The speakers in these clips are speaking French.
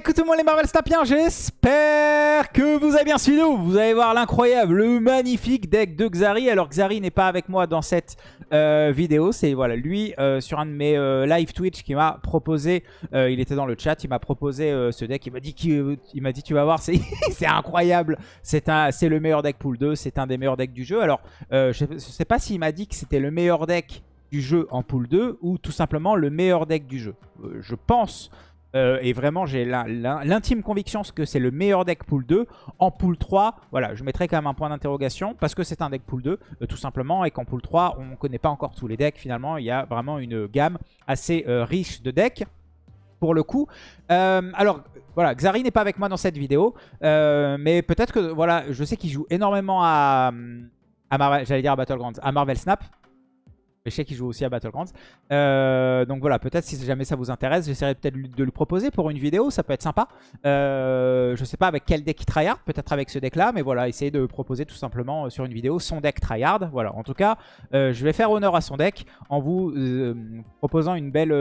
Écoute tout le monde les Marvel Stapiens, j'espère que vous avez bien suivi nous. Vous allez voir l'incroyable, le magnifique deck de Xari. Alors Xari n'est pas avec moi dans cette euh, vidéo. C'est voilà lui euh, sur un de mes euh, live Twitch qui m'a proposé, il était dans le chat, il m'a proposé ce deck. Il m'a dit, m'a dit tu vas voir, c'est incroyable. C'est le meilleur deck pool 2, c'est un des meilleurs decks du jeu. Alors je ne sais pas s'il m'a dit que c'était le meilleur deck du jeu en pool 2 ou tout simplement le meilleur deck du jeu. je pense euh, et vraiment, j'ai l'intime conviction que c'est le meilleur deck pool 2. En pool 3, voilà, je mettrai quand même un point d'interrogation parce que c'est un deck pool 2, euh, tout simplement. Et qu'en pool 3, on ne connaît pas encore tous les decks. Finalement, il y a vraiment une gamme assez euh, riche de decks. Pour le coup. alors, voilà, Xari n'est pas avec moi dans cette vidéo. mais peut-être que, voilà, je sais qu'il joue énormément à, à Marvel, j'allais dire à Battlegrounds, à Marvel Snap. Je sais qu'il joue aussi à Battlegrounds. Euh, donc voilà, peut-être si jamais ça vous intéresse, j'essaierai peut-être de le proposer pour une vidéo, ça peut être sympa. Euh, je sais pas avec quel deck il tryhard, peut-être avec ce deck-là, mais voilà, essayer de proposer tout simplement euh, sur une vidéo son deck tryhard. Voilà, en tout cas, euh, je vais faire honneur à son deck en vous proposant une belle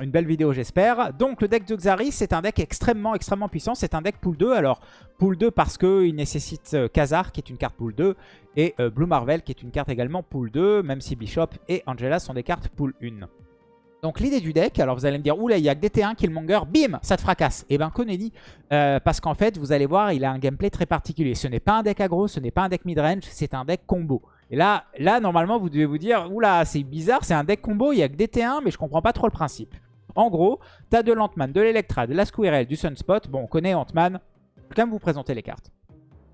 une belle vidéo j'espère. Donc le deck de Xari c'est un deck extrêmement extrêmement puissant. C'est un deck pool 2. Alors pool 2 parce qu'il nécessite euh, Khazar qui est une carte pool 2 et euh, Blue Marvel qui est une carte également pool 2. Même si Bishop et Angela sont des cartes pool 1. Donc l'idée du deck, alors vous allez me dire, oula, il y a que des T1, Killmonger, bim, ça te fracasse. Et eh ben Koneni, euh, parce qu'en fait, vous allez voir, il a un gameplay très particulier. Ce n'est pas un deck aggro, ce n'est pas un deck midrange, c'est un deck combo. Et là, là, normalement, vous devez vous dire, oula, c'est bizarre, c'est un deck combo, il y a que des T1, mais je comprends pas trop le principe. En gros, tu as de l'Antman, de l'Electra, de la Squirrel, du Sunspot. Bon, on connaît Antman. Quand même vous présenter les cartes.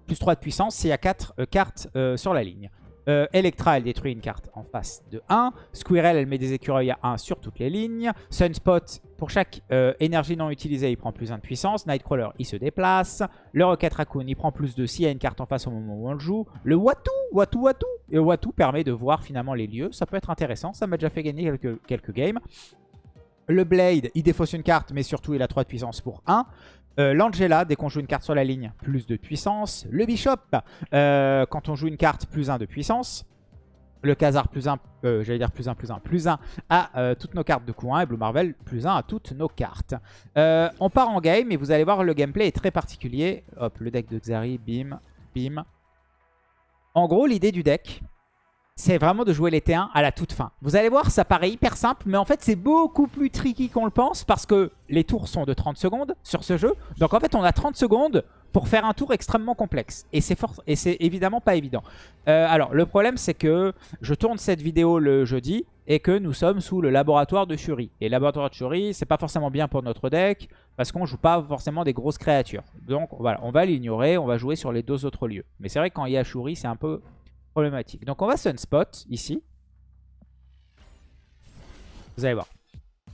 Plus 3 de puissance, s'il y a 4 euh, cartes euh, sur la ligne. Euh, Electra, elle détruit une carte en face de 1. Squirrel, elle met des écureuils à 1 sur toutes les lignes. Sunspot, pour chaque énergie non utilisée, il prend plus 1 de puissance. Nightcrawler, il se déplace. Le Rocket Raccoon, il prend plus 2 s'il y a une carte en face au moment où on le joue. Le Watu, Watu, Watu. Et Watu permet de voir finalement les lieux. Ça peut être intéressant. Ça m'a déjà fait gagner quelques, quelques games. Le Blade, il défausse une carte, mais surtout il a 3 de puissance pour 1. Euh, L'Angela, dès qu'on joue une carte sur la ligne, plus de puissance. Le Bishop, euh, quand on joue une carte, plus 1 de puissance. Le Khazar, plus 1, euh, j'allais dire plus 1, plus 1, plus 1 à toutes nos cartes de coup 1. Et Blue Marvel, plus 1 à toutes nos cartes. on part en game et vous allez voir, le gameplay est très particulier. Hop, le deck de Xari, bim, bim. En gros, l'idée du deck, c'est vraiment de jouer les T1 à la toute fin. Vous allez voir, ça paraît hyper simple, mais en fait, c'est beaucoup plus tricky qu'on le pense parce que les tours sont de 30 secondes sur ce jeu. Donc en fait, on a 30 secondes pour faire un tour extrêmement complexe. Et c'est évidemment pas évident. Euh, alors, le problème, c'est que je tourne cette vidéo le jeudi et que nous sommes sous le laboratoire de Shuri. Et le laboratoire de Shuri, c'est pas forcément bien pour notre deck parce qu'on joue pas forcément des grosses créatures. Donc voilà, on va l'ignorer, on va jouer sur les deux autres lieux. Mais c'est vrai que quand il y a Shuri, c'est un peu problématique. Donc on va Sunspot ici. Vous allez voir.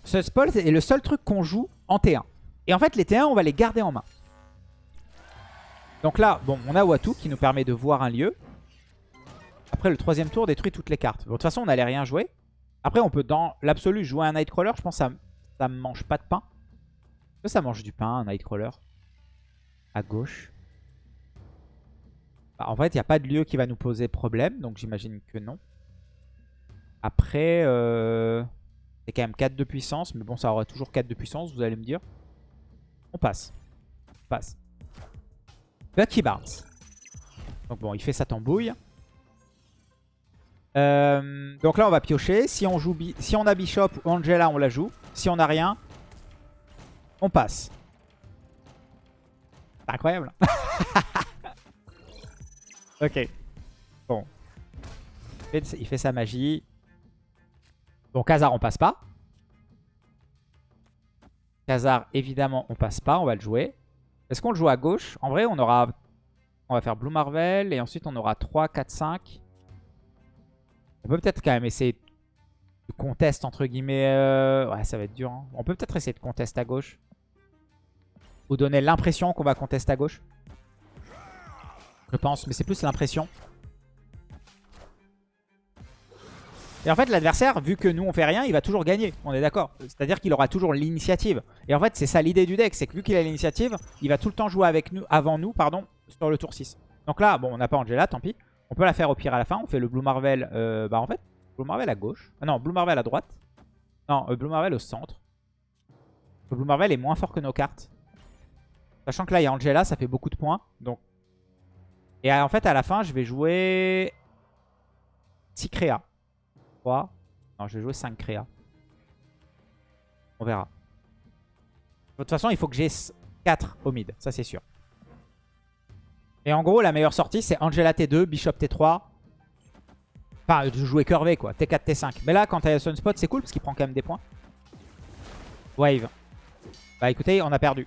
Sunspot est le seul truc qu'on joue en T1. Et en fait les T1 on va les garder en main. Donc là, bon, on a Watu qui nous permet de voir un lieu. Après le troisième tour détruit toutes les cartes. de toute façon on n'allait rien jouer. Après on peut dans l'absolu jouer un Nightcrawler. Je pense que ça, ça mange pas de pain. Est-ce que ça mange du pain un Nightcrawler? À gauche. Bah, en fait, il n'y a pas de lieu qui va nous poser problème, donc j'imagine que non. Après, euh, c'est quand même 4 de puissance, mais bon, ça aura toujours 4 de puissance, vous allez me dire. On passe. On passe. Bucky Barnes. Donc bon, il fait sa tambouille. Euh, donc là, on va piocher. Si on, a Bishop ou Angela, on la joue. Si on n'a rien, on passe. C'est incroyable. Ok. Bon. Il fait sa magie. Bon, Khazar, on passe pas. Khazar, évidemment, on passe pas. On va le jouer. Est-ce qu'on le joue à gauche? En vrai, on aura... On va faire Blue Marvel. Et ensuite, on aura 3, 4, 5. On peut peut-être quand même essayer de contest, entre guillemets. Euh, ouais, ça va être dur. Hein. On peut peut-être essayer de contest à gauche. Ou donner l'impression qu'on va contest à gauche? Je pense, mais c'est plus l'impression. Et en fait, l'adversaire, vu que nous on fait rien, il va toujours gagner. On est d'accord C'est-à-dire qu'il aura toujours l'initiative. Et en fait, c'est ça l'idée du deck. C'est que vu qu'il a l'initiative, il va tout le temps jouer avec nous, avant nous pardon, sur le tour 6. Donc là, bon, on n'a pas Angela, tant pis. On peut la faire au pire à la fin. On fait le Blue Marvel, euh, bah en fait, Blue Marvel à gauche. Ah non, Blue Marvel à droite. Non, euh, Blue Marvel au centre. Le Blue Marvel est moins fort que nos cartes. Sachant que là, il y a Angela, ça fait beaucoup de points. Donc... Et en fait, à la fin, je vais jouer 6 créas. 3. Non, je vais jouer 5 créas. On verra. De toute façon, il faut que j'ai 4 au mid. Ça, c'est sûr. Et en gros, la meilleure sortie, c'est Angela T2, Bishop T3. Enfin, de jouer curvé, quoi. T4, T5. Mais là, quand t'as Sunspot, c'est cool parce qu'il prend quand même des points. Wave. Bah écoutez, on a perdu.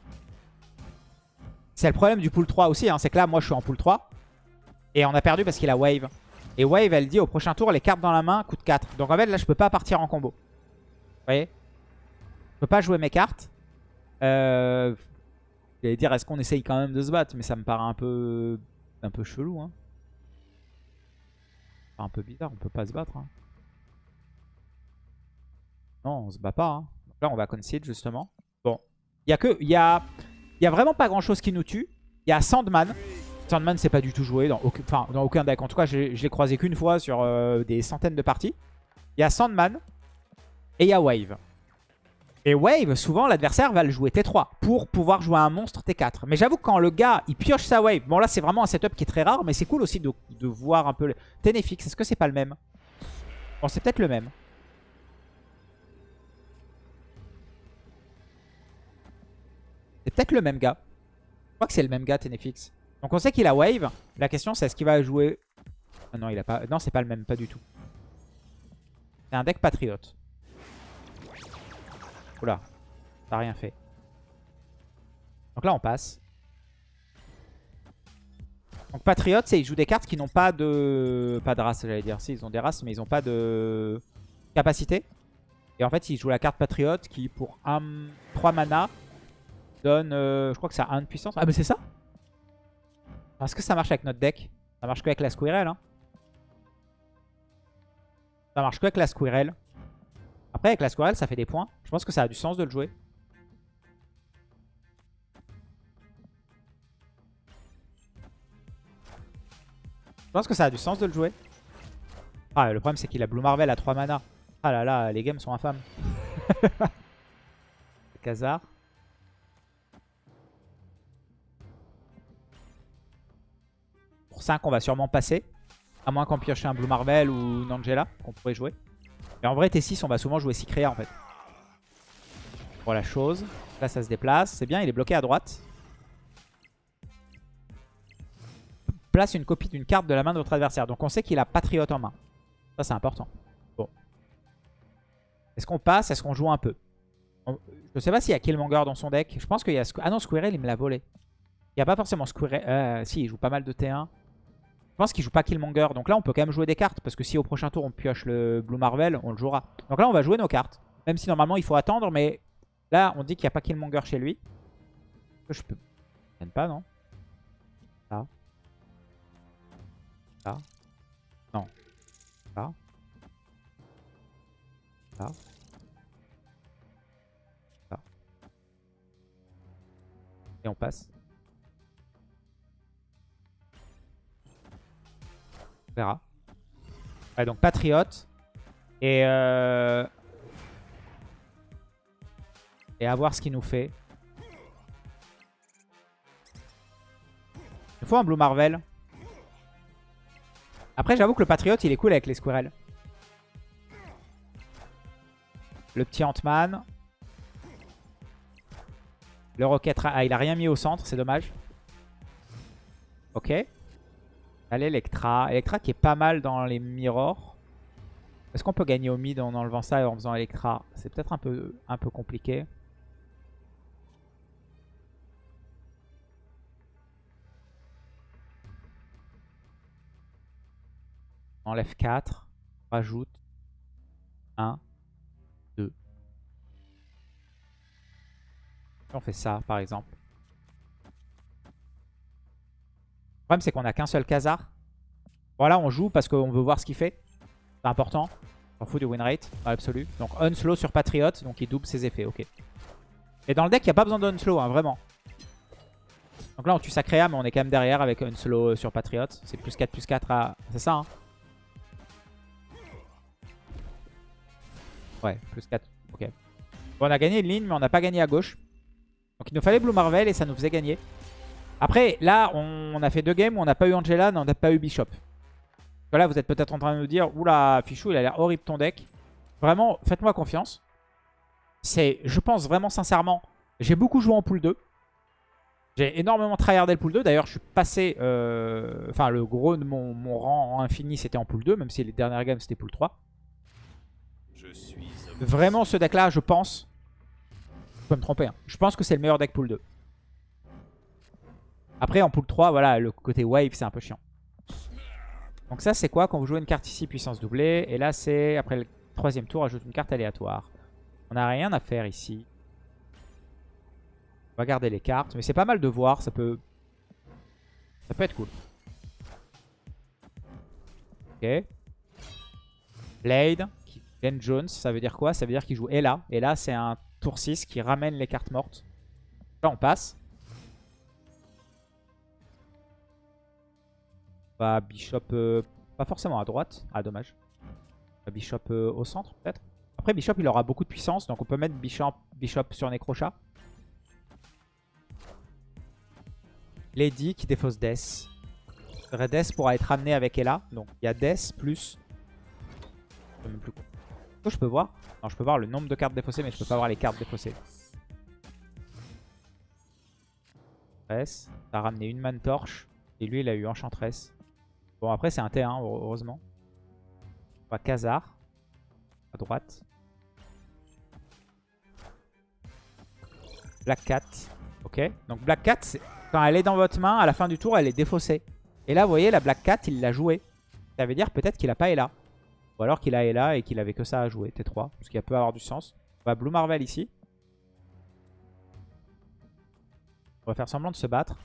C'est le problème du pool 3 aussi. Hein. C'est que là, moi, je suis en pool 3. Et on a perdu parce qu'il a Wave. Et Wave, elle dit au prochain tour, les cartes dans la main coûtent 4. Donc en fait, là, je peux pas partir en combo. Vous voyez? Je peux pas jouer mes cartes. Euh... J'allais dire, est-ce qu'on essaye quand même de se battre? Mais ça me paraît un peu, un peu chelou. Hein. un peu bizarre, on peut pas se battre. Hein. Non, on se bat pas. Hein. Donc là, on va concede justement. Bon, il y a que, il y a, y a vraiment pas grand chose qui nous tue. Il y a Sandman. Sandman, c'est pas du tout joué dans aucun, enfin, dans aucun deck. En tout cas, je, l'ai croisé qu'une fois sur euh, des centaines de parties. Il y a Sandman et il y a Wave. Et Wave, souvent, l'adversaire va le jouer T3 pour pouvoir jouer un monstre T4. Mais j'avoue que quand le gars, il pioche sa Wave... Bon, là, c'est vraiment un setup qui est très rare, mais c'est cool aussi de, voir un peu... Le... Ténéfix, est-ce que c'est pas le même? Bon, c'est peut-être le même. C'est peut-être le même gars. Je crois que c'est le même gars, Ténéfix. Donc on sait qu'il a Wave. La question, c'est est-ce qu'il va jouer... Ah non, il a pas... Non, c'est pas le même, pas du tout. C'est un deck patriote. Oula, ça rien fait. Donc là, on passe. Donc Patriote, c'est ils jouent des cartes qui n'ont pas de... Pas de race, j'allais dire. Si, ils ont des races, mais ils n'ont pas de capacité. Et en fait, ils jouent la carte Patriote qui, pour 1, 3 mana, donne... Euh, je crois que ça a 1 de puissance. Ah, mais c'est ça? Est-ce que ça marche avec notre deck Ça marche que avec la Squirrel. Hein ça marche que avec la Squirrel. Après, avec la Squirrel, ça fait des points. Je pense que ça a du sens de le jouer. Je pense que ça a du sens de le jouer. Ah, le problème, c'est qu'il a Blue Marvel à 3 mana. Ah là là, les games sont infâmes. Khazar. Pour 5, on va sûrement passer. À moins qu'on pioche un Blue Marvel ou une Angela qu'on pourrait jouer. Et en vrai, T6, on va souvent jouer Sicrea en fait. Voilà chose. Là, ça se déplace. C'est bien, il est bloqué à droite. Place une copie d'une carte de la main de votre adversaire. Donc on sait qu'il a Patriote en main. Ça, c'est important. Bon. Est-ce qu'on passe? Est-ce qu'on joue un peu? Je sais pas s'il y a Killmonger dans son deck. Je pense qu'il y a... Ah non, Squirrel, il me l'a volé. Il n'y a pas forcément Squirrel. Euh, si, il joue pas mal de T1. Je pense qu'il joue pas Killmonger. Donc là, on peut quand même jouer des cartes. Parce que si au prochain tour, on pioche le Blue Marvel, on le jouera. Donc là, on va jouer nos cartes. Même si normalement, il faut attendre. Mais là, on dit qu'il n'y a pas Killmonger chez lui. Je peux... Je pas, non? Là. Là. Non. Là. Là. Là. Et on passe. Verra. donc Patriote. Et, euh... et à voir ce qu'il nous fait. Il faut un Blue Marvel. Après, j'avoue que le Patriote, il est cool avec les squirrels. Le petit Ant-Man. Le Rocket... Ah, il a rien mis au centre, c'est dommage. Ok. Allez, Electra. Electra qui est pas mal dans les mirrors. Est-ce qu'on peut gagner au mid en enlevant ça et en faisant Electra? C'est peut-être un peu, un peu compliqué. enlève 4. Rajoute 1, 2. On fait ça par exemple. Le problème, c'est qu'on a qu'un seul Khazar. Voilà, on joue parce qu'on veut voir ce qu'il fait. C'est important. On fout du win rate dans l'absolu. Donc Unslow sur Patriot, donc il double ses effets, ok. Et dans le deck, il n'y a pas besoin d'Unslow, hein, vraiment. Donc là, on tue sa créa, mais on est quand même derrière avec Unslow sur Patriot. C'est plus 4, plus 4 à... C'est ça, hein Ouais, plus 4, ok. Bon, on a gagné une ligne, mais on n'a pas gagné à gauche. Donc il nous fallait Blue Marvel et ça nous faisait gagner. Après, là, on, a fait deux games où on n'a pas eu Angela, on n'a pas eu Bishop. Voilà, vous êtes peut-être en train de nous dire, oula, Fichou, il a l'air horrible ton deck. Vraiment, faites-moi confiance. C'est, je pense vraiment sincèrement, j'ai beaucoup joué en pool 2. J'ai énormément tryhardé le pool 2. D'ailleurs, je suis passé... Euh, enfin, le gros de mon, mon rang infini, c'était en pool 2. Même si les dernières games, c'était pool 3. Je suis Vraiment, ce deck-là, je pense... Je peux me tromper. Hein, je pense que c'est le meilleur deck pool 2. Après, en pool 3, voilà, le côté wave, c'est un peu chiant. Donc ça, c'est quoi Quand vous jouez une carte ici, puissance doublée. Et là, c'est, après le troisième tour, ajoute une carte aléatoire. On n'a rien à faire ici. On va garder les cartes. Mais c'est pas mal de voir. Ça peut... Ça peut être cool. Ok. Blade. Ben Jones. Ça veut dire quoi? Ça veut dire qu'il joue Ella. Et là, c'est un tour 6 qui ramène les cartes mortes. Là, on passe. Va Bishop, euh, pas forcément à droite. Ah, dommage. Bishop euh, au centre, peut-être. Après, Bishop, il aura beaucoup de puissance. Donc, on peut mettre Bishop, sur Necrochat. Lady qui défausse Death. Death pourra être amené avec Ella. Donc, il y a Death plus... Plus je peux voir Non, je peux voir le nombre de cartes défaussées, mais je peux pas voir les cartes défaussées. Ça a ramené une man torche. Et lui, il a eu Enchantress. Bon, après, c'est un T1, heureusement. On va Khazar. À droite. Black Cat. Ok. Donc Black Cat, quand elle est dans votre main, à la fin du tour, elle est défaussée. Et là, vous voyez, la Black Cat, il l'a joué. Ça veut dire peut-être qu'il a pas Ella. Ou alors qu'il a Ella et qu'il avait que ça à jouer, T3. Ce qui peut avoir du sens. On va Blue Marvel ici. On va faire semblant de se battre.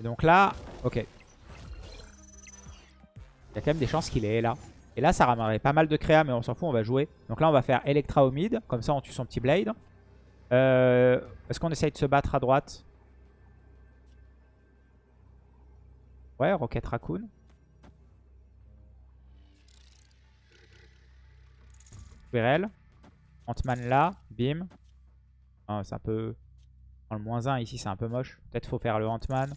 Et donc là, ok. Il y a quand même des chances qu'il est là. Et là, ça ramènerait pas mal de créa, mais on s'en fout, on va jouer. Donc là, on va faire Electra au mid. Comme ça, on tue son petit Blade. Euh, Est-ce qu'on essaye de se battre à droite? Ouais, Rocket Raccoon. Squirrel. Ant-Man là. Bim. Ah, c'est un peu... Dans le moins 1 ici, c'est un peu moche. Peut-être faut faire le Ant-Man.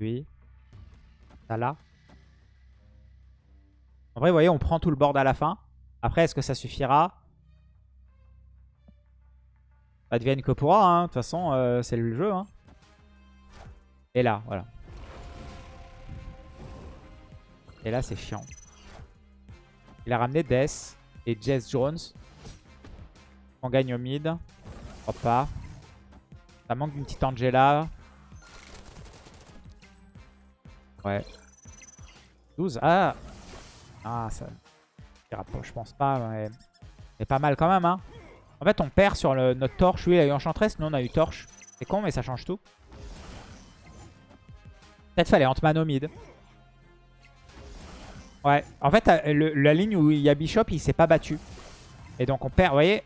Lui. Ça là. En vrai, vous voyez, on prend tout le board à la fin. Après, est-ce que ça suffira? Advienne que pourra, hein. De toute façon, euh, c'est le jeu. Hein. Et là, voilà. Et là, c'est chiant. Il a ramené Death et Jess Jones. On gagne au mid. Je pas. Ça manque d'une petite Angela. Ouais. 12. Ah Ah, ça... Je pense pas, mais... C'est pas mal quand même, hein. En fait, on perd sur notre torche. Lui, il a eu Enchantress. Nous, on a eu torche. C'est con, mais ça change tout. Peut-être fallait Ant-Man au mid. Ouais. En fait, euh, la ligne où il y a Bishop, il s'est pas battu. Et donc, on perd. Vous voyez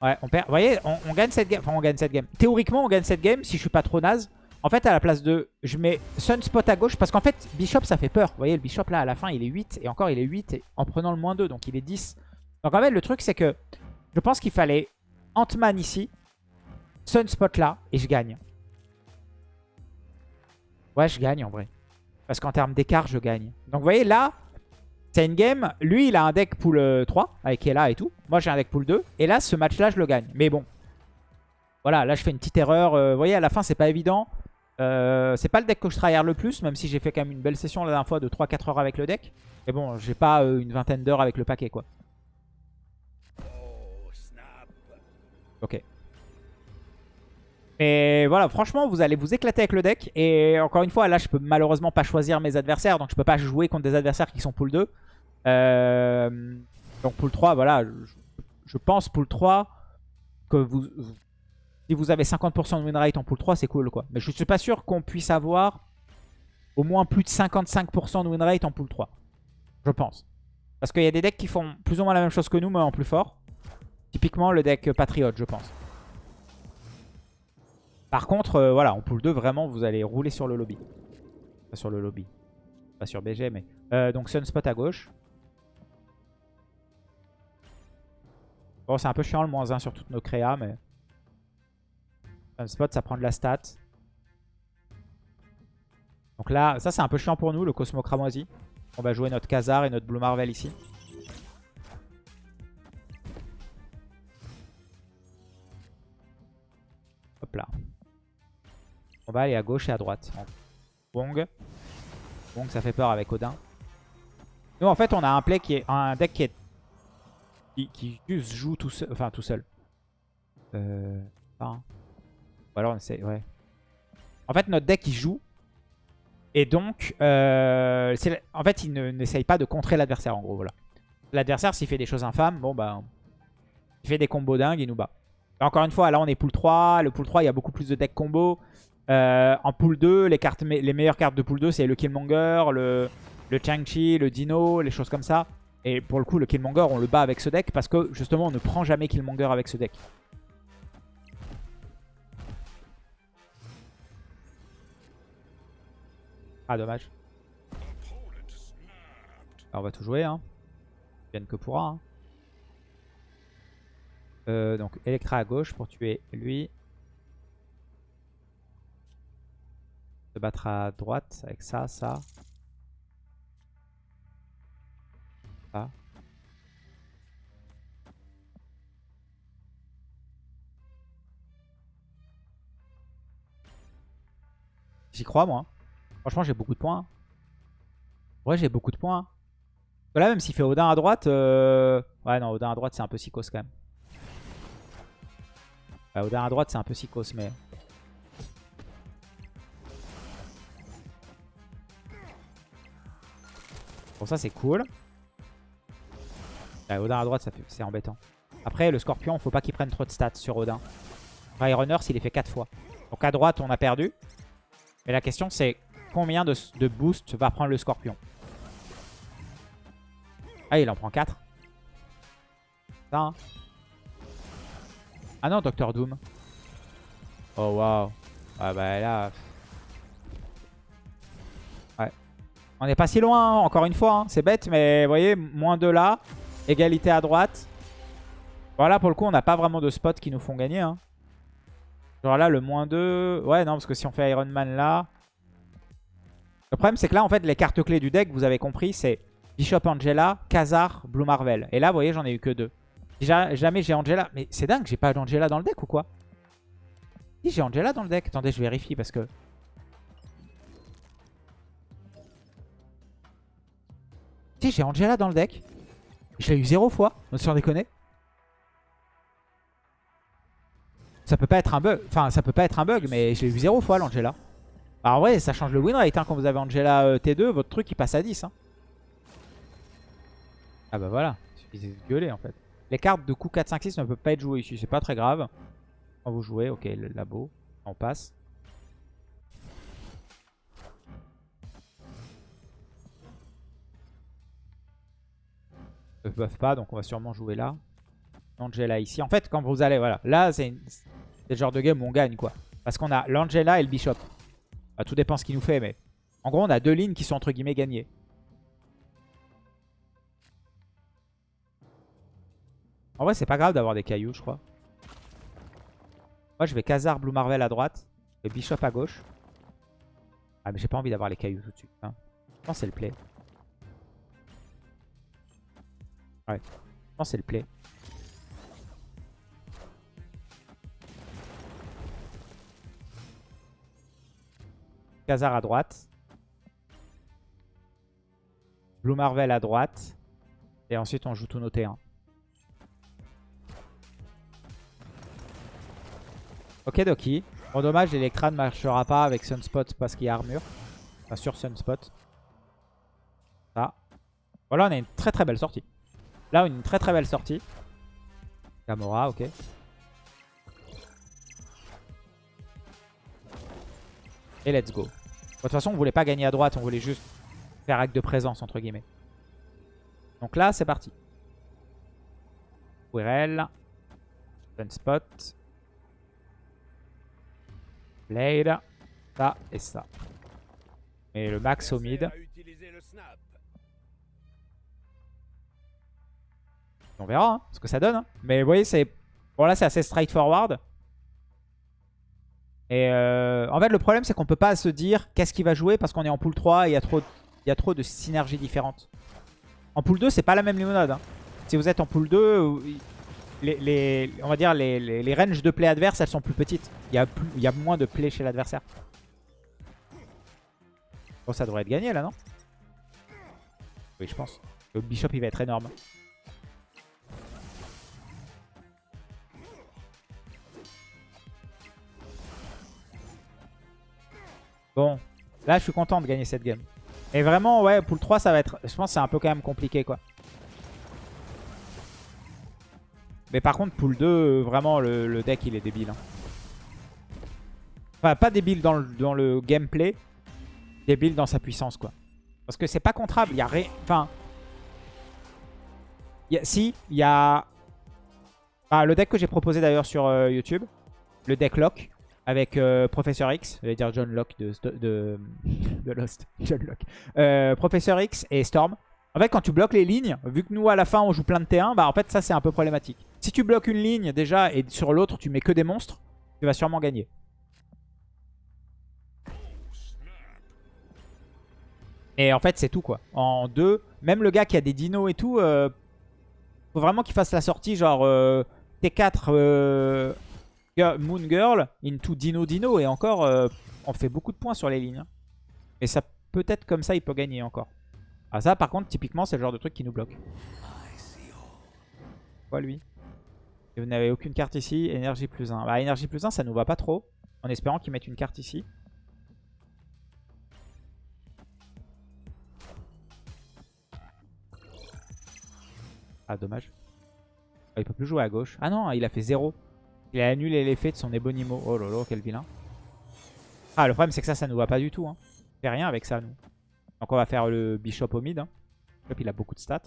Ouais, on perd. Vous voyez, on, gagne cette game. Enfin, on gagne cette game. Théoriquement, on gagne cette game si je suis pas trop naze. En fait, à la place de... Je mets Sunspot à gauche parce qu'en fait, Bishop, ça fait peur. Vous voyez, le Bishop, là, à la fin, il est 8. Et encore, il est 8 en prenant le moins 2. Donc, il est 10. Donc, en fait, le truc, c'est que je pense qu'il fallait Ant-Man ici, Sunspot là, et je gagne. Ouais, je gagne, en vrai. Parce qu'en termes d'écart, je gagne. Donc, vous voyez, là, c'est une game. Lui, il a un deck pool 3 euh, avec Ella et tout. Moi, j'ai un deck pool 2. Et là, ce match-là, je le gagne. Mais bon. Voilà, là, je fais une petite erreur. Euh, vous voyez, à la fin, c'est pas évident. Euh, c'est pas le deck que je tryhard le plus, même si j'ai fait quand même une belle session la dernière fois de 3-4 heures avec le deck. Mais bon, j'ai pas une vingtaine d'heures avec le paquet, quoi. Ok. Et voilà, franchement, vous allez vous éclater avec le deck. Et encore une fois, là, je peux malheureusement pas choisir mes adversaires. Donc, je peux pas jouer contre des adversaires qui sont pool 2. Euh, donc, pool 3, voilà. Je, pense pool 3 que vous... Si vous avez 50% de win rate en pool 3, c'est cool, quoi. Mais je suis pas sûr qu'on puisse avoir au moins plus de 55% de win rate en pool 3. Je pense. Parce qu'il y a des decks qui font plus ou moins la même chose que nous, mais en plus fort. Typiquement le deck Patriot, je pense. Par contre, euh, voilà, en pool 2, vraiment, vous allez rouler sur le lobby. Pas sur le lobby. Pas sur BG, mais... Euh, donc Sunspot à gauche. Bon, c'est un peu chiant le moins 1 sur toutes nos créas, mais... Sunspot, ça prend de la stat. Donc là, ça c'est un peu chiant pour nous, le Cosmo Cramoisi. On va jouer notre Khazar et notre Blue Marvel ici. Hop là. On va aller à gauche et à droite. Wong. Wong, ça fait peur avec Odin. Nous, en fait, on a un play qui est un deck qui est qui, juste joue tout seul. Enfin, tout seul. Euh, Ouais. En fait, notre deck, il joue. Et donc, euh, en fait, il n'essaye pas de contrer l'adversaire, en gros, voilà. L'adversaire, s'il fait des choses infâmes, bon, bah... Il fait des combos dingues, il nous bat. encore une fois, là, on est pool 3. Le pool 3, il y a beaucoup plus de decks combo. Euh, en pool 2, les, cartes, les meilleures cartes de pool 2, c'est le Killmonger, le, le Chang-Chi, le Dino, les choses comme ça. Et pour le coup, le Killmonger, on le bat avec ce deck parce que justement, on ne prend jamais Killmonger avec ce deck. Ah, dommage. on va tout jouer. Hein. Vienne que pourra. Hein. Euh, donc, Electra à gauche pour tuer lui. Se battre à droite avec ça, ça. J'y crois, moi. Franchement, j'ai beaucoup de points. Ouais, j'ai beaucoup de points. Là, même s'il fait Odin à droite... Euh, ouais, non, Odin à droite, c'est un peu psychos quand même. Ouais, Odin à droite, c'est un peu psychos, mais... Bon, ça, c'est cool. Odin à droite, c'est embêtant. Après, le Scorpion, faut pas qu'il prenne trop de stats sur Odin. Runner, s'il est fait 4 fois. Donc à droite, on a perdu. Mais la question, c'est combien de, boost va prendre le Scorpion Ah, il en prend 4. Ça, hein. Ah non, Docteur Doom. Oh, waouh. Ah bah là... Ouais. On n'est pas si loin, hein, encore une fois. Hein. C'est bête, mais vous voyez, moins de là. Égalité à droite. Voilà, pour le coup, on n'a pas vraiment de spots qui nous font gagner. Genre là, le moins 2... Ouais, non, parce que si on fait Iron Man là... Le problème, c'est que là, en fait, les cartes clés du deck, vous avez compris, c'est Bishop Angela, Khazar, Blue Marvel. Et là, vous voyez, j'en ai eu que deux. Jamais j'ai Angela. Mais c'est dingue, j'ai pas d'Angela dans le deck ou quoi? Si, j'ai Angela dans le deck. Attendez, je vérifie parce que... Si, j'ai Angela dans le deck. Je l'ai eu zéro fois, sans déconner. Ça peut pas être un bug. Enfin, ça peut pas être un bug, mais je l'ai eu zéro fois l'Angela. Alors ouais, ça change le win rate. Hein. Quand vous avez Angela euh, T2, votre truc il passe à 10. Hein. Ah bah voilà, il suffit de gueuler en fait. Les cartes de coup 4, 5, 6 ne peuvent pas être jouées ici. C'est pas très grave. Quand vous jouez, ok, le labo, on passe. ne buff pas, donc on va sûrement jouer là. Angela ici. En fait, quand vous allez, voilà, là, c'est le genre de game où on gagne, quoi. Parce qu'on a l'Angela et le Bishop. Tout dépend ce qu'il nous fait, mais en gros, on a deux lignes qui sont entre guillemets gagnées. En vrai, c'est pas grave d'avoir des cailloux, je crois. Moi, je vais Khazar, Blue Marvel à droite et Bishop à gauche. Ah, mais j'ai pas envie d'avoir les cailloux tout de suite. Hein. Je pense que c'est le play. Ouais. Je pense c'est le play. Khazar à droite. Blue Marvel à droite. Et ensuite, on joue tous nos T1. Ok, Doki. Bon, dommage, Electra ne marchera pas avec Sunspot parce qu'il y a armure. Enfin, sur Sunspot. Ça. Voilà, on a une très très belle sortie. Là, une très très belle sortie. Gamora, ok. Et let's go. de toute façon, on voulait pas gagner à droite, on voulait juste faire acte de présence, entre guillemets. Donc là, c'est parti. Quirrell. Sunspot. Blade. Ça et ça. Et le max au mid. On verra hein, ce que ça donne. hein. Mais vous voyez, c'est bon là c'est assez straightforward. Et euh, en fait, le problème c'est qu'on peut pas se dire qu'est-ce qu'il va jouer parce qu'on est en pool 3 et il y a trop, de synergies différentes. En pool 2, c'est pas la même limonade. hein. Si vous êtes en pool 2, euh, les, les- on va dire les, ranges de play adverses, elles sont plus petites. Il y a, y a moins de play chez l'adversaire. Bon, ça devrait être gagné là, non? Oui, je pense. Le bishop, il va être énorme. Bon, là, je suis content de gagner cette game. Et vraiment, ouais, pool 3, ça va être... Je pense c'est un peu quand même compliqué, quoi. Mais par contre, pool 2, euh, vraiment, le, deck, il est débile. hein. Enfin, pas débile dans le, gameplay, débile dans sa puissance, quoi. Parce que c'est pas contrable, il y a rien... Enfin... Si, il y a... Ah, le deck que j'ai proposé d'ailleurs sur euh, YouTube, le deck Lock, avec euh, Professeur X, je vais dire John Locke de, Lost, John Locke. Euh, Professeur X et Storm. En fait, quand tu bloques les lignes, vu que nous, à la fin, on joue plein de T1, bah en fait, ça, c'est un peu problématique. Si tu bloques une ligne, déjà, et sur l'autre, tu mets que des monstres, tu vas sûrement gagner. Et en fait, c'est tout, quoi. En deux, même le gars qui a des dinos et tout, euh, faut vraiment qu'il fasse la sortie, genre euh, T4 euh, Girl- Moon Girl into Dino Dino. Et encore, euh, on fait beaucoup de points sur les lignes. hein. Et ça, peut-être comme ça, il peut gagner encore. Ah ça, par contre, typiquement, c'est le genre de truc qui nous bloque. Quoi, lui? Et vous n'avez aucune carte ici. Énergie plus 1. Bah, énergie plus 1, ça nous va pas trop. En espérant qu'il mette une carte ici. Ah, dommage. Ah, il peut plus jouer à gauche. Ah non, il a fait 0. Il a annulé l'effet de son Ebonimo. Oh lolo, quel vilain. Ah, le problème, c'est que ça, ça nous va pas du tout. Hein. On fait rien avec ça, nous. Donc, on va faire le Bishop au mid. Hein. Bishop, il a beaucoup de stats.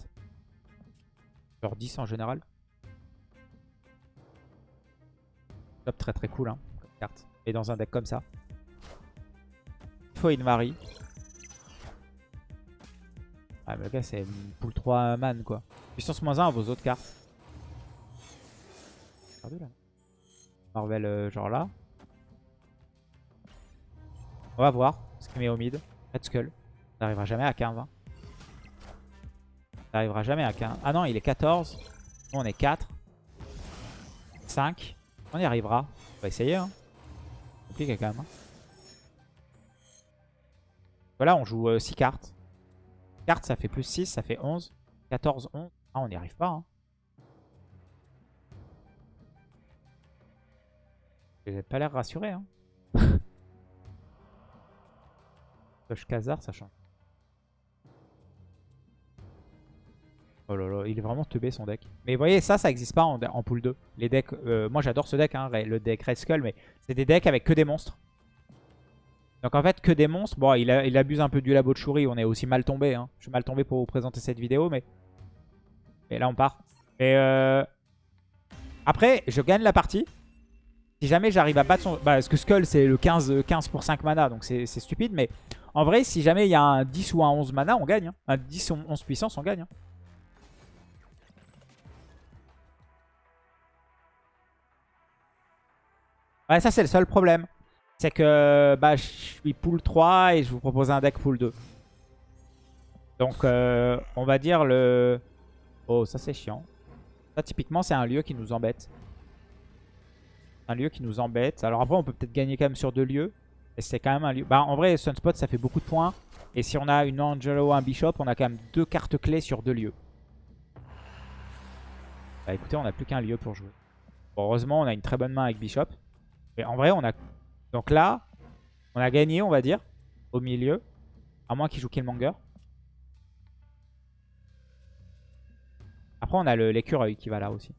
Genre 10 en général. Bishop, très très cool, hein, carte. Et dans un deck comme ça. Il faut une Marie. Ah, mais le gars, c'est pool 3 man, quoi. Puissance moins 1 à vos autres cartes. Regardez là. Marvel, euh, genre là. On va voir ce qu'il met au mid. Red Skull. Ça n'arrivera jamais à 15. hein. Ça n'arrivera jamais à 15. Ah non, il est 14. Nous, on est 4. 5. On y arrivera. On va essayer. Hein. Compliqué quand même. hein. Voilà, on joue 6 cartes. Cartes, ça fait plus 6, ça fait 11. 14, 11. Ah, on n'y arrive pas. Hein. Vous n'avez pas l'air rassuré. Hein. Touch Khazar, ça change. Oh là là, il est vraiment teubé son deck. Mais vous voyez, ça, ça n'existe pas en, en pool 2. Les decks, euh, moi j'adore ce deck, hein, le deck Red Skull, mais c'est des decks avec que des monstres. Donc en fait, que des monstres. Bon, il, a- il abuse un peu du labo de Shuri, on est aussi mal tombé. Hein. Je suis mal tombé pour vous présenter cette vidéo, mais... Et là, on part. Et euh... Après, je gagne la partie. Si jamais j'arrive à battre son... Bah, parce que Skull, c'est le 15, 15 pour 5 mana, donc c'est stupide. Mais en vrai, si jamais il y a un 10 ou un 11 mana, on gagne. hein. Un 10 ou 11 puissance, on gagne. hein. Ouais, ça, c'est le seul problème. C'est que bah, je suis pool 3 et je vous propose un deck pool 2. Donc, euh, on va dire le... Oh, ça, c'est chiant. Ça, typiquement, c'est un lieu qui nous embête. Un lieu qui nous embête. Alors après, on peut peut-être gagner quand même sur deux lieux. Et c'est quand même un lieu... Bah, en vrai, Sunspot, ça fait beaucoup de points. Et si on a une Angelo, un Bishop, on a quand même deux cartes clés sur deux lieux. Bah écoutez, on n'a plus qu'un lieu pour jouer. Heureusement, on a une très bonne main avec Bishop. Mais en vrai, on a... Donc là, on a gagné, on va dire, au milieu. À moins qu'il joue Killmonger. Après, on a l'écureuil qui va là aussi.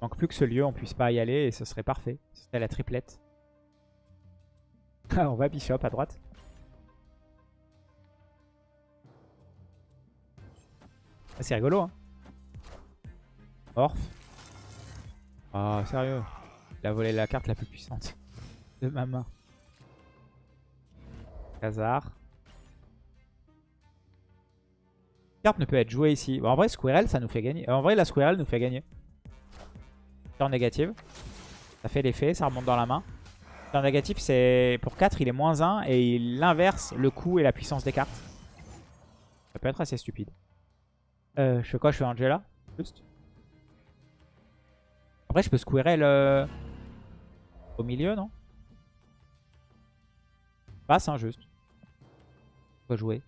Donc plus que ce lieu, on puisse pas y aller et ce serait parfait. Ce serait la triplette. on va Bishop à droite. Ah, c'est rigolo, hein. Orph. Oh, sérieux. Il a volé la carte la plus puissante de ma main. Khazar. carte ne peut être jouée ici. Bon, en vrai, Squirrel, ça nous fait gagner. En vrai, la Squirrel nous fait gagner. Turn négative. Ça fait l'effet, ça remonte dans la main. Turn négatif, c'est pour 4, il est moins 1 et il inverse le coût et la puissance des cartes. Ça peut être assez stupide. Euh, je fais quoi? Je fais Angela? Juste. Après, je peux Squirrel euh, au milieu, non? Passe, hein, juste. Faut jouer.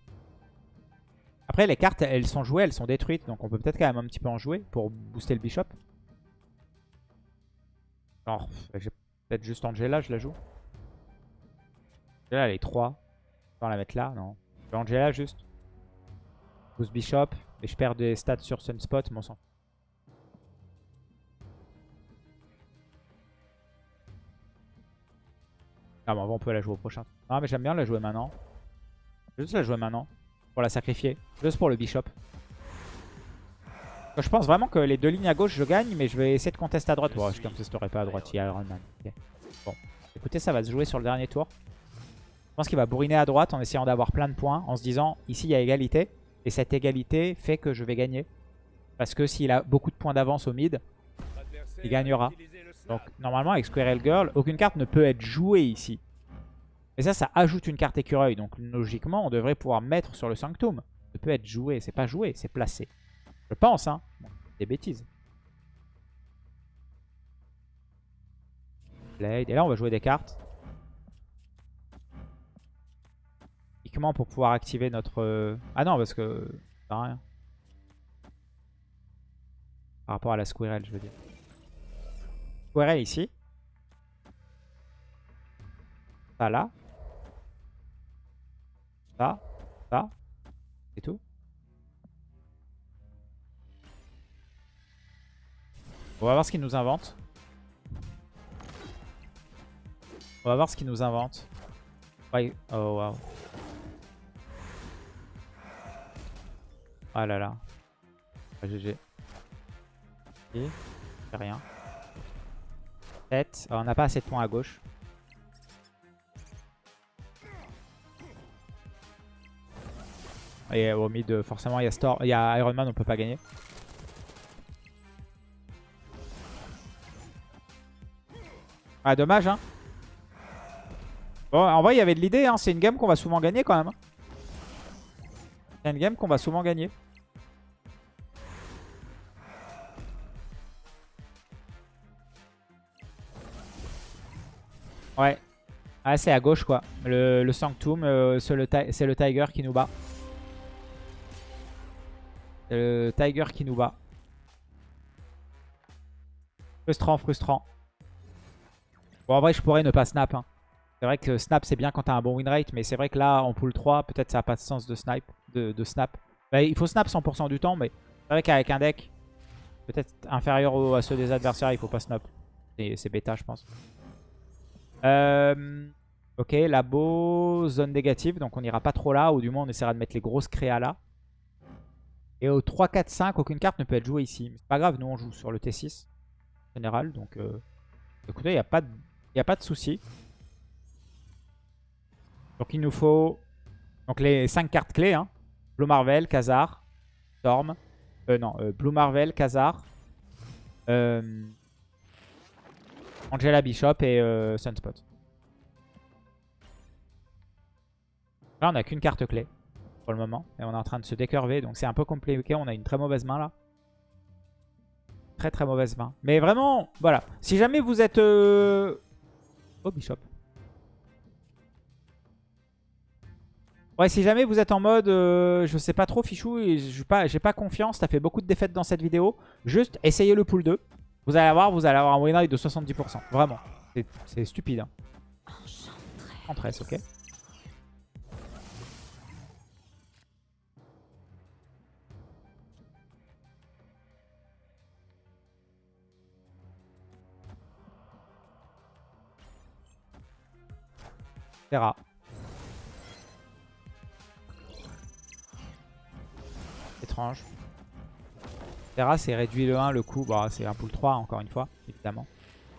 Après, les cartes, elles sont jouées, elles sont détruites. Donc, on peut peut-être quand même un petit peu en jouer pour booster le bishop. Alors, j'ai peut-être juste Angela, je la joue. Angela, elle est 3. On va la mettre là, non. Je Angela juste. Boost bishop. Et je perds des stats sur Sunspot, mon sang. Ah bon, on peut la jouer au prochain. Ah mais j'aime bien la jouer maintenant. Je vais juste la jouer maintenant. Pour la sacrifier. Juste pour le bishop. Je pense vraiment que les deux lignes à gauche, je gagne, mais je vais essayer de contester à droite. Bon, je contesterai pas à droite, il y a Iron Man. Bon, écoutez, ça va se jouer sur le dernier tour. Je pense qu'il va bourriner à droite en essayant d'avoir plein de points, en se disant, ici, il y a égalité. Et cette égalité fait que je vais gagner. Parce que s'il a beaucoup de points d'avance au mid, il gagnera. Donc, normalement, avec Squirrel Girl, aucune carte ne peut être jouée ici. Et ça, ça ajoute une carte écureuil. Donc, logiquement, on devrait pouvoir mettre sur le Sanctum. Ne peut être joué. C'est pas joué, c'est placé. Je pense, hein. des bêtises. Et là, on va jouer des cartes. Uniquement pour pouvoir activer notre... Euh, ah non, parce que... Ça. Par rapport à la Squirrel, je veux dire. Squirrel ici. Ça là. Ça. Ça. C'est tout. On va voir ce qu'il nous invente. On va voir ce qu'il nous invente. Oh waouh. Ah là là. Ah, GG. Ok. rien. 7. on n'a pas assez de points à gauche. Et au mid, forcément, il y a il y a Iron Man, on peut pas gagner. Ah, dommage, hein. Bon, en vrai, il y avait de l'idée, hein. C'est une game qu'on va souvent gagner quand même. Hein. C'est une game qu'on va souvent gagner. Ouais. Ah, c'est à gauche, quoi. Le, Sanctum, euh, c'est le, le Tiger qui nous bat. C'est le Tiger qui nous bat. Frustrant, frustrant. En vrai, je pourrais ne pas snap. Hein. C'est vrai que snap, c'est bien quand t'as un bon win rate. Mais c'est vrai que là, en pool 3, peut-être ça n'a pas de sens de, snipe, de, snap. Il faut snap 100% du temps. Mais c'est vrai qu'avec un deck peut-être inférieur à ceux des adversaires, il faut pas snap. C'est bêta, je pense. Euh, ok, labo, zone négative. Donc on n'ira pas trop là. Ou du moins, on essaiera de mettre les grosses créas là. Et au 3, 4, 5, aucune carte ne peut être jouée ici. C'est pas grave, nous on joue sur le T6 général. Donc euh, écoutez, il n'y a pas de il n'y a pas de souci. Donc il nous faut donc les 5 cartes clés. Hein. Blue Marvel, Khazar, Storm. Euh, non, euh, Blue Marvel, Khazar. Euh, Angela Bishop et euh, Sunspot. Là, on n'a qu'une carte clé pour le moment. Et on est en train de se décurver. Donc c'est un peu compliqué. On a une très mauvaise main là. Très très mauvaise main. Mais vraiment, voilà. Si jamais vous êtes... Oh, Bishop. Ouais, si jamais vous êtes en mode, euh, je sais pas trop, Fichou, j'ai pas, pas confiance, t'as fait beaucoup de défaites dans cette vidéo, juste essayez le pool 2. Vous allez avoir, vous allez avoir un win rate de 70%. Vraiment. C'est stupide. Hein. 13, ok. Terra. Étrange. Terra, c'est réduit le 1, le coup. Bon, c'est un pool 3, encore une fois, évidemment.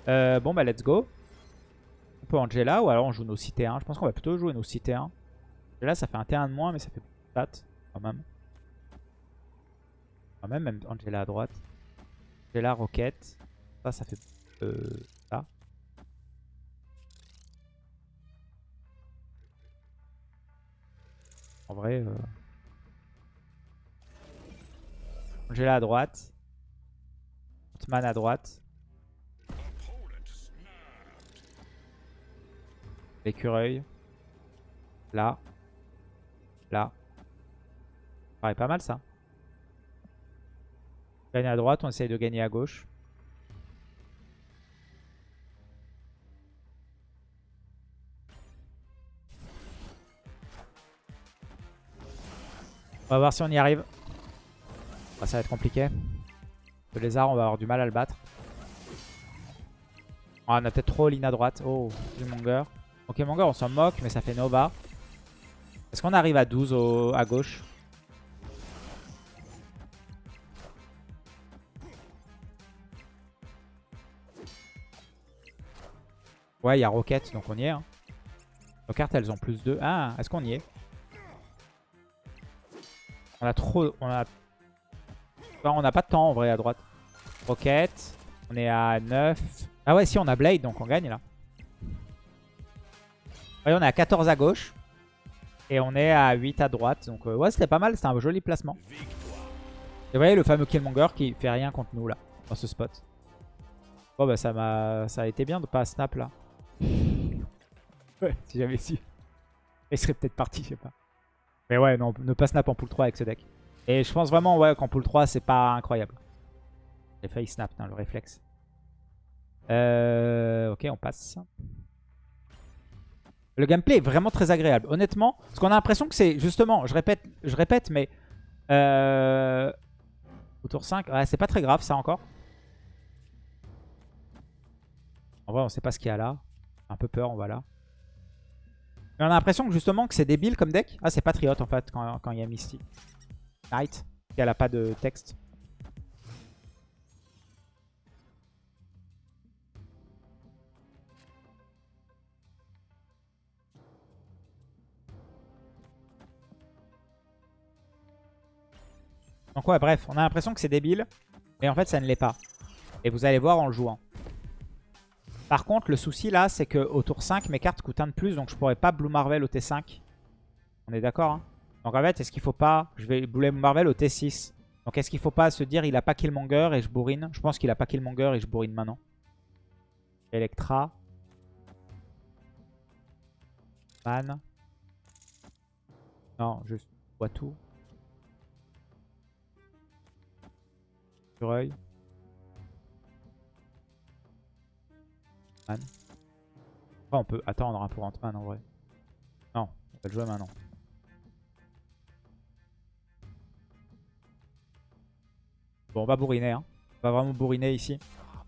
Euh, bon, bah, let's go. On peut Angela, ou alors on joue nos cités 1. Je pense qu'on va plutôt jouer nos cités 1. Là, ça fait un T1 de moins, mais ça fait stats, quand même. Quand même, même Angela à droite. Angela, Rocket. Ça, ça fait euh, En vrai... Euh... Angela à droite. Otman à droite. L'écureuil. Là. Là. Pareil, pas mal ça. Gagner à droite, on essaye de gagner à gauche. On va voir si on y arrive. Ah, ça va être compliqué. Le lézard, on va avoir du mal à le battre. Ah, on a peut-être trop Lina à droite. Oh, Killmonger. Ok, Monger, on s'en moque, mais ça fait Nova. Est-ce qu'on arrive à 12 à gauche? Ouais, il y a Rocket, donc on y est. Hein. Nos cartes, elles ont plus de... Ah, est-ce qu'on y est? On a trop... On a... on n'a pas de temps, en vrai, à droite. Rocket. On est à 9. Ah ouais, si, on a Blade, donc on gagne, là. Ouais, on est à 14 à gauche. Et on est à 8 à droite. Donc euh, ouais, c'était pas mal. C'était un joli placement. Et vous voyez le fameux Killmonger qui fait rien contre nous, là. Dans ce spot. Bon, bah ça m'a... Ça a été bien de pas snap, là. Ouais, si j'avais su. Il serait peut-être parti, je sais pas. Mais ouais, non, ne pas snap en pool 3 avec ce deck. Et je pense vraiment ouais, qu'en pool 3, c'est pas incroyable. J'ai failli snap, le réflexe. Euh, ok, on passe. Le gameplay est vraiment très agréable. Honnêtement, parce qu'on a l'impression que c'est justement, je répète, je répète, mais euh, au tour 5, ouais, c'est pas très grave ça encore. En vrai, on sait pas ce qu'il y a là. Un peu peur, on va là. Mais on a l'impression que justement que c'est débile comme deck. Ah, c'est Patriote en fait quand, il y a Misty. Knight, elle a pas de texte. Donc ouais, bref, on a l'impression que c'est débile. Mais en fait, ça ne l'est pas. Et vous allez voir en le jouant. Par contre, le souci là, c'est qu'au tour 5, mes cartes coûtent un de plus. Donc je pourrais pas Blue Marvel au T5. On est d'accord hein? Donc en fait, est-ce qu'il faut pas... Je vais Blue Marvel au T6. Donc est-ce qu'il faut pas se dire il a pas Killmonger et je bourrine? Je pense qu'il a pas Killmonger et je bourrine maintenant. Electra. Man. Non, juste on peut attendre un pour Ant-Man en vrai. Non, on va le jouer maintenant. Bon, on va bourriner. Hein. On va vraiment bourriner ici.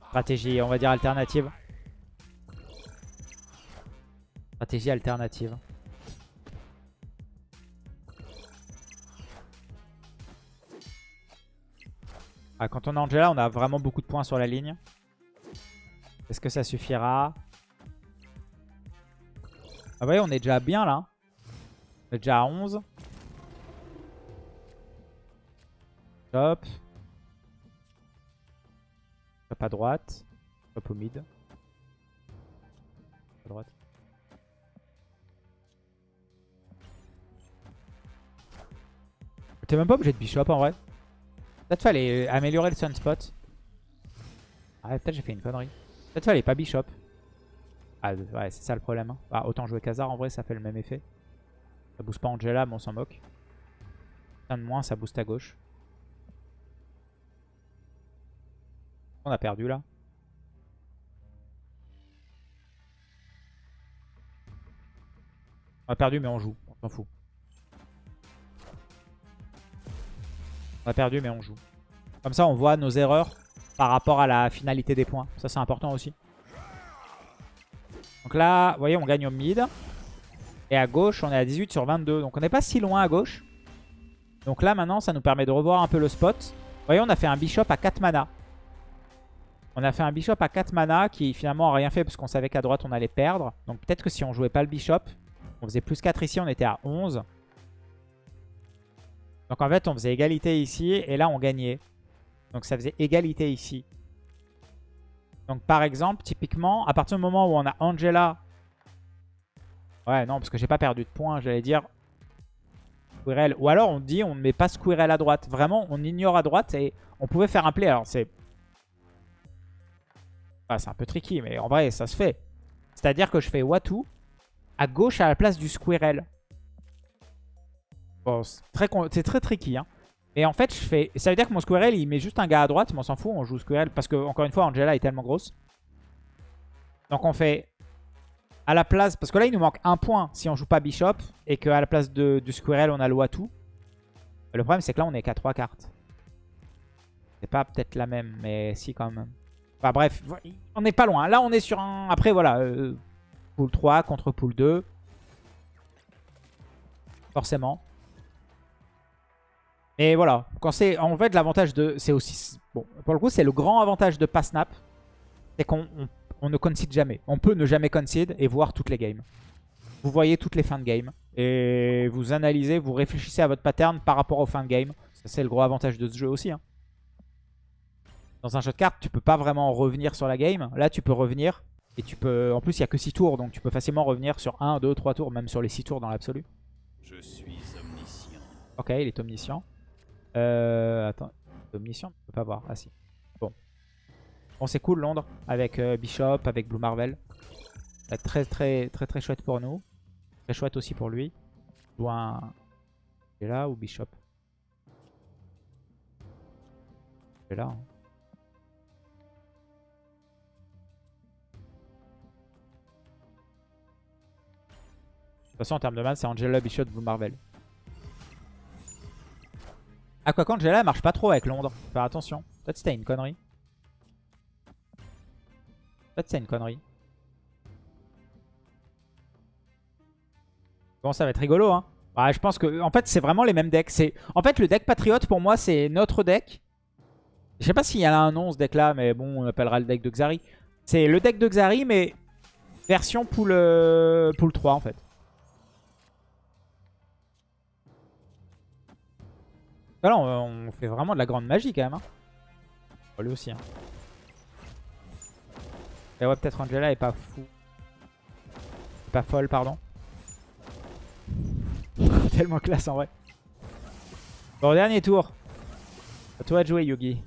Stratégie, on va dire alternative. Stratégie alternative. Ah, quand on a Angela, on a vraiment beaucoup de points sur la ligne. Est-ce que ça suffira? Ah vous voyez, on est déjà bien là. On est déjà à 11. Top. Top à droite. Top au mid. À droite. T'es même pas obligé de bishop en vrai. Peut-être fallait améliorer le sunspot. Ah, peut-être j'ai fait une connerie. Peut-être fallait pas bishop. Ah, ouais, c'est ça le problème. Hein. Ah, autant jouer Khazar, en vrai, ça fait le même effet. Ça booste pas Angela, mais on s'en moque. Un de moins, ça booste à gauche. On a perdu, là. On a perdu, mais on joue. On s'en fout. On a perdu, mais on joue. Comme ça, on voit nos erreurs par rapport à la finalité des points. Ça, c'est important aussi. Donc là, vous voyez, on gagne au mid. Et à gauche, on est à 18 sur 22. Donc on n'est pas si loin à gauche. Donc là, maintenant, ça nous permet de revoir un peu le spot. Vous voyez, on a fait un bishop à 4 mana. On a fait un bishop à 4 mana qui finalement n'a rien fait parce qu'on savait qu'à droite, on allait perdre. Donc peut-être que si on jouait pas le bishop, on faisait plus 4 ici, on était à 11. Donc en fait, on faisait égalité ici et là, on gagnait. Donc ça faisait égalité ici. Donc par exemple, typiquement, à partir du moment où on a Angela... Ouais, non, parce que j'ai pas perdu de points, j'allais dire Squirrel. Ou alors on dit on ne met pas Squirrel à droite. Vraiment, on ignore à droite et on pouvait faire un play. Alors c'est... Ah, c'est un peu tricky, mais en vrai, ça se fait. C'est-à-dire que je fais Watu à gauche à la place du Squirrel. Bon, c'est très, très tricky. Hein. Et en fait, je fais. Ça veut dire que mon Squirrel, il met juste un gars à droite, mais on s'en fout, on joue Squirrel. Parce que, encore une fois, Angela est tellement grosse. Donc on fait à la place... Parce que là, il nous manque un point si on joue pas Bishop. Et qu'à la place de, du Squirrel, on a le Watu. Le problème, c'est que là, on est qu'à 3 cartes. C'est pas peut-être la même, mais si quand même. Enfin bref, on n'est pas loin. Là, on est sur un... Après, voilà. Euh, pool 3 contre pool 2. Forcément. Et voilà. Quand c'est En fait, l'avantage de... C'est aussi... Bon, pour le coup, c'est le grand avantage de pas snap. C'est qu'on on ne concede jamais. On peut ne jamais concede et voir toutes les games. Vous voyez toutes les fins de game. Et vous analysez, vous réfléchissez à votre pattern par rapport aux fins de game. Ça, c'est le gros avantage de ce jeu aussi. Hein. Dans un jeu de cartes, tu peux pas vraiment revenir sur la game. Là, tu peux revenir. Et tu peux. En plus, il n'y a que 6 tours. Donc tu peux facilement revenir sur 1, 2, 3 tours. Même sur les 6 tours dans l'absolu. Je suis omniscient. Ok, il est omniscient. Euh. Attends. Omniscient On peut pas voir. Ah si. Bon, c'est cool Londres avec euh, Bishop, avec Blue Marvel. Être très très très très chouette pour nous. Très chouette aussi pour lui. Joue un... est là ou Bishop? Est là. Hein. De toute façon, en termes de man, c'est Angela, Bishop, Blue Marvel. Quoi qu'Angela marche pas trop avec Londres. Faut faire attention. Peut-être c'était une connerie. Peut-être c'est une connerie. Bon, ça va être rigolo, hein. Je pense que, en fait, c'est vraiment les mêmes decks. En fait, le deck Patriote, pour moi, c'est notre deck. Je sais pas s'il y a un nom, ce deck-là, mais bon, on appellera le deck de Xari. C'est le deck de Xari, mais version pool, pool 3, en fait. Là, on, fait vraiment de la grande magie, quand même. Hein. lui aussi, hein. Et ouais, peut-être Angela est pas fou. Pas folle, pardon. Tellement classe en vrai. Bon, dernier tour. À toi de jouer, Yugi.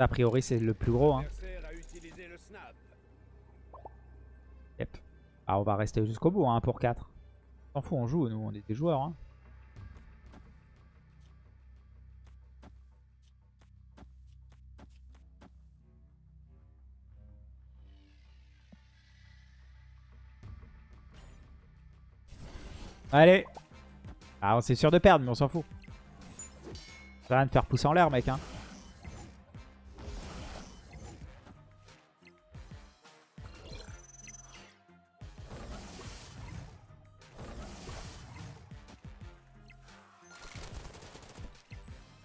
A priori, c'est le plus gros. Hein. Yep. Ah, on va rester jusqu'au bout, hein, pour 4. S'en fout, on joue, nous, on est joueurs. Hein. Allez. Ah, c'est sûr de perdre, mais on s'en fout. Ça rien de faire pousser en l'air, mec. Hein.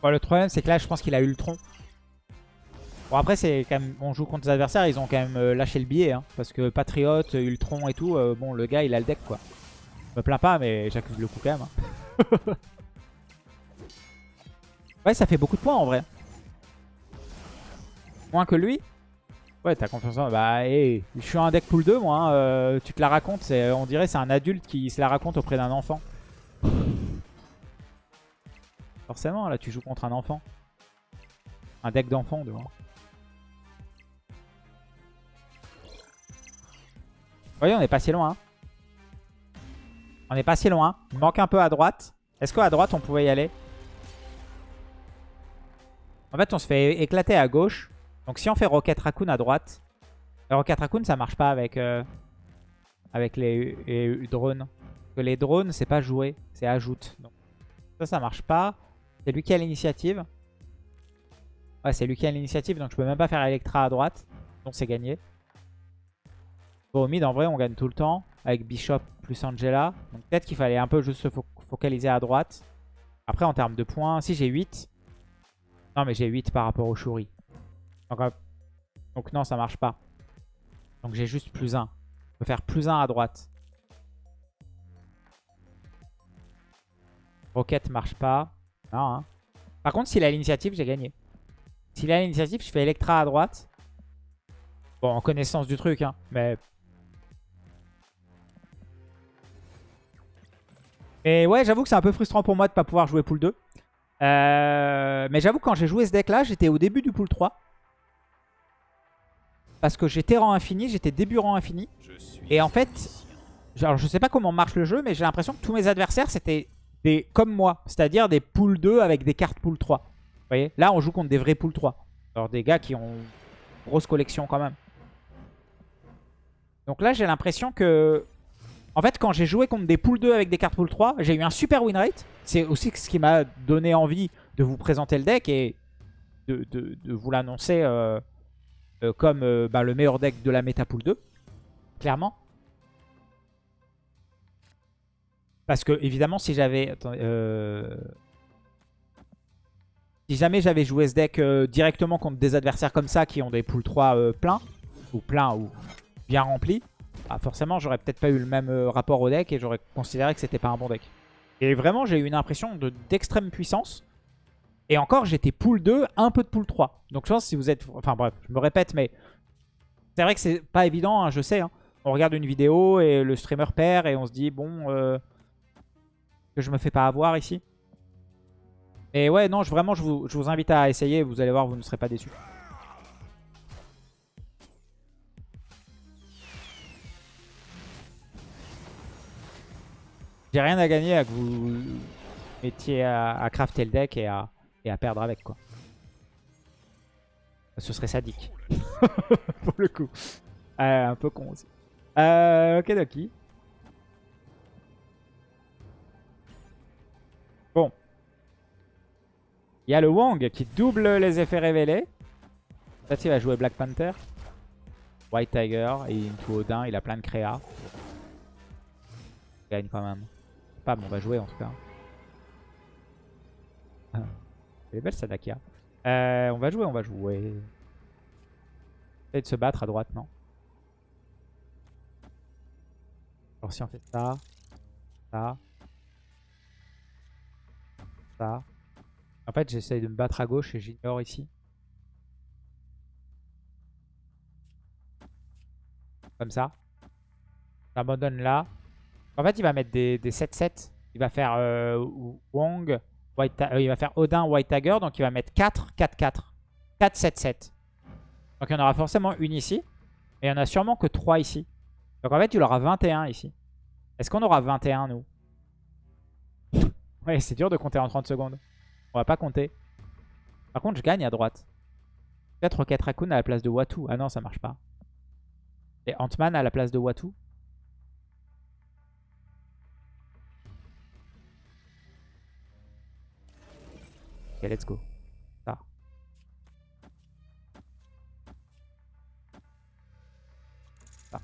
Le problème, c'est que là, je pense qu'il a eu le tronc. Bon, après, c'est quand même. On joue contre des adversaires, ils ont quand même euh, lâché le billet. Hein, parce que Patriote, Ultron et tout, euh, bon, le gars, il a le deck, quoi. Je me plains pas, mais j'accuse le coup quand même. Hein. ouais, ça fait beaucoup de points en vrai. Moins que lui. Ouais, t'as confiance en... Bah, hey, je suis un deck pool 2, moi. Hein, euh, tu te la racontes. On dirait c'est un adulte qui se la raconte auprès d'un enfant. Forcément, là, tu joues contre un enfant. Un deck d'enfant, de Vous voyez, on est pas si loin. Hein. On est pas si loin. Il manque un peu à droite. Est-ce qu'à droite, on pouvait y aller? En fait, on se fait éclater à gauche. Donc si on fait Rocket Raccoon à droite... Rocket Raccoon, ça marche pas avec, euh, les, drones. Parce que les drones, c'est pas jouer, c'est ajoute. Donc ça, ça marche pas. C'est lui qui a l'initiative. Ouais, c'est lui qui a l'initiative, donc je peux même pas faire Electra à droite. Donc c'est gagné. Bon, au mid, en vrai, on gagne tout le temps avec Bishop plus Angela. Donc peut-être qu'il fallait un peu juste se focaliser à droite. Après, en termes de points, si j'ai 8. Non, mais j'ai 8 par rapport au Shuri. Donc, euh, donc non, ça marche pas. Donc j'ai juste plus 1. Je peux faire plus 1 à droite. Rocket marche pas. Non, hein. Par contre, s'il a l'initiative, j'ai gagné. S'il a l'initiative, je fais Electra à droite. Bon, en connaissance du truc, hein. Mais... Et ouais, j'avoue que c'est un peu frustrant pour moi de pas pouvoir jouer pool 2. Euh, mais j'avoue, quand j'ai joué ce deck-là, j'étais au début du pool 3. Parce que j'étais rang infini, j'étais début rang infini. Je suis Et en fait, genre, je sais pas comment marche le jeu, mais j'ai l'impression que tous mes adversaires, c'était des comme moi. C'est-à-dire des pool 2 avec des cartes pool 3. Vous voyez? Là, on joue contre des vrais pool 3. Alors des gars qui ont une grosse collection quand même. Donc là, j'ai l'impression que... En fait, quand j'ai joué contre des pool 2 avec des cartes pool 3, j'ai eu un super win rate. C'est aussi ce qui m'a donné envie de vous présenter le deck et de vous l'annoncer euh, euh, comme euh, bah, le meilleur deck de la méta pool 2. Clairement. Parce que, évidemment, si j'avais... euh, Si jamais j'avais joué ce deck euh, directement contre des adversaires comme ça qui ont des pool 3 euh, pleins, ou pleins, ou bien remplis, bah, forcément, j'aurais peut-être pas eu le même rapport au deck et j'aurais considéré que c'était pas un bon deck. Et vraiment, j'ai eu une impression de- d'extrême puissance. Et encore, j'étais pool 2, un peu de pool 3. Donc je pense que si vous êtes... Enfin bref, je me répète, mais c'est vrai que c'est pas évident, hein, je sais. hein. On regarde une vidéo et le streamer perd et on se dit, bon, que je me fais pas avoir ici. Et ouais, non, je, vraiment, je vous, je vous invite à essayer. Vous allez voir, vous ne serez pas déçus. J'ai rien à gagner à que vous mettiez à, à crafter le deck et à, et à perdre avec, quoi. Ce serait sadique. Pour le coup. Euh, un peu con aussi. Euh, ok, Doki. Il y a le Wong qui double les effets révélés. Peut-être il va jouer Black Panther. White Tiger et Into Odin. Il a plein de créa. Il gagne quand même. Pas, mais on va jouer en tout cas. Elle est belle Sadakia. Euh, on va jouer, on va jouer. Essayer de se battre à droite, non? Alors si on fait ça, ça, ça. En fait, j'essaye de me battre à gauche et j'ignore ici. Comme ça. J'abandonne là. En fait, il va mettre des 7-7. Il va faire euh, Wong, White euh, il va faire Odin, White Tiger. Donc il va mettre 4, 4, 4. 4, 7, 7. Donc il y en aura forcément une ici. Et il y en a sûrement que 3 ici. Donc en fait, il aura 21 ici. Est-ce qu'on aura 21, nous? Ouais, c'est dur de compter en 30 secondes. On va pas compter. Par contre, je gagne à droite. Peut-être Rocket Raccoon à la place de Watu. Ah non, ça marche pas. Et Ant-Man à la place de Watu. Ok, let's go. Ça. Ça.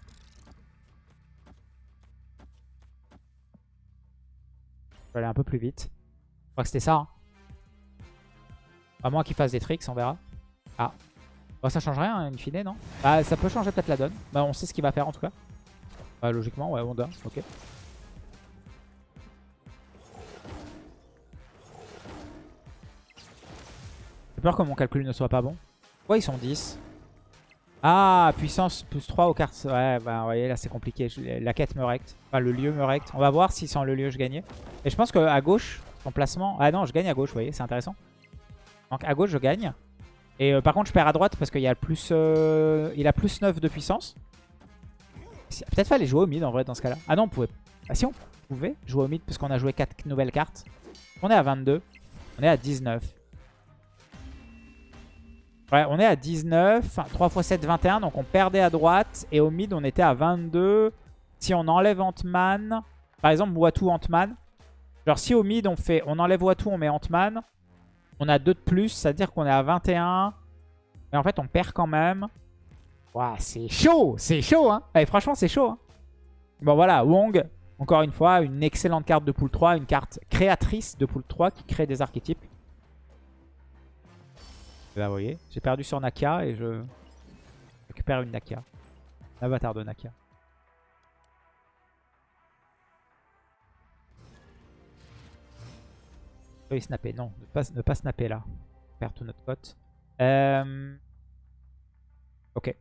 Je vais aller un peu plus vite. Je crois que c'était ça. hein. À moins qu'il fasse des tricks, on verra. Ah. Bah, ça change rien, in fine, non? Bah, ça peut changer peut-être la donne. Bah, on sait ce qu'il va faire en tout cas. Bah, logiquement, ouais, Honda, ok. J'ai peur que mon calcul ne soit pas bon. Ouais, ils sont 10. Ah, puissance plus 3 aux cartes. Ouais, bah, vous voyez, là, c'est compliqué. La quête me recte. Enfin, le lieu me recte. On va voir si sans le lieu, je gagnais. Et je pense qu'à gauche, son placement... Ah non, je gagne à gauche, vous voyez, c'est intéressant. Donc à gauche, je gagne. Et euh, par contre, je perds à droite parce qu'il a plus, euh, a plus 9 de puissance. Peut-être fallait jouer au mid en vrai dans ce cas-là. Ah non, on pouvait... Ah si, on pouvait jouer au mid parce qu'on a joué 4 nouvelles cartes. On est à 22. On est à 19. Ouais, on est à 19. 3 x 7, 21. Donc on perdait à droite. Et au mid, on était à 22. Si on enlève Ant-Man... Par exemple, Watu Ant-Man. Genre si au mid, on fait, on enlève Watu, on met Ant-Man. On a 2 de plus, c'est-à-dire qu'on est à 21. Mais en fait, on perd quand même. Ouah, c'est chaud C'est chaud, hein Allez, Franchement, c'est chaud. hein. bon, voilà, Wong, encore une fois, une excellente carte de pool 3. Une carte créatrice de pool 3 qui crée des archétypes. Là, vous voyez, j'ai perdu sur Nakia et je récupère une Nakia. L'avatar de Nakia. Snapper. Non, ne pas, ne pas snapper là. Perdre toute notre cote. Euh... Ok.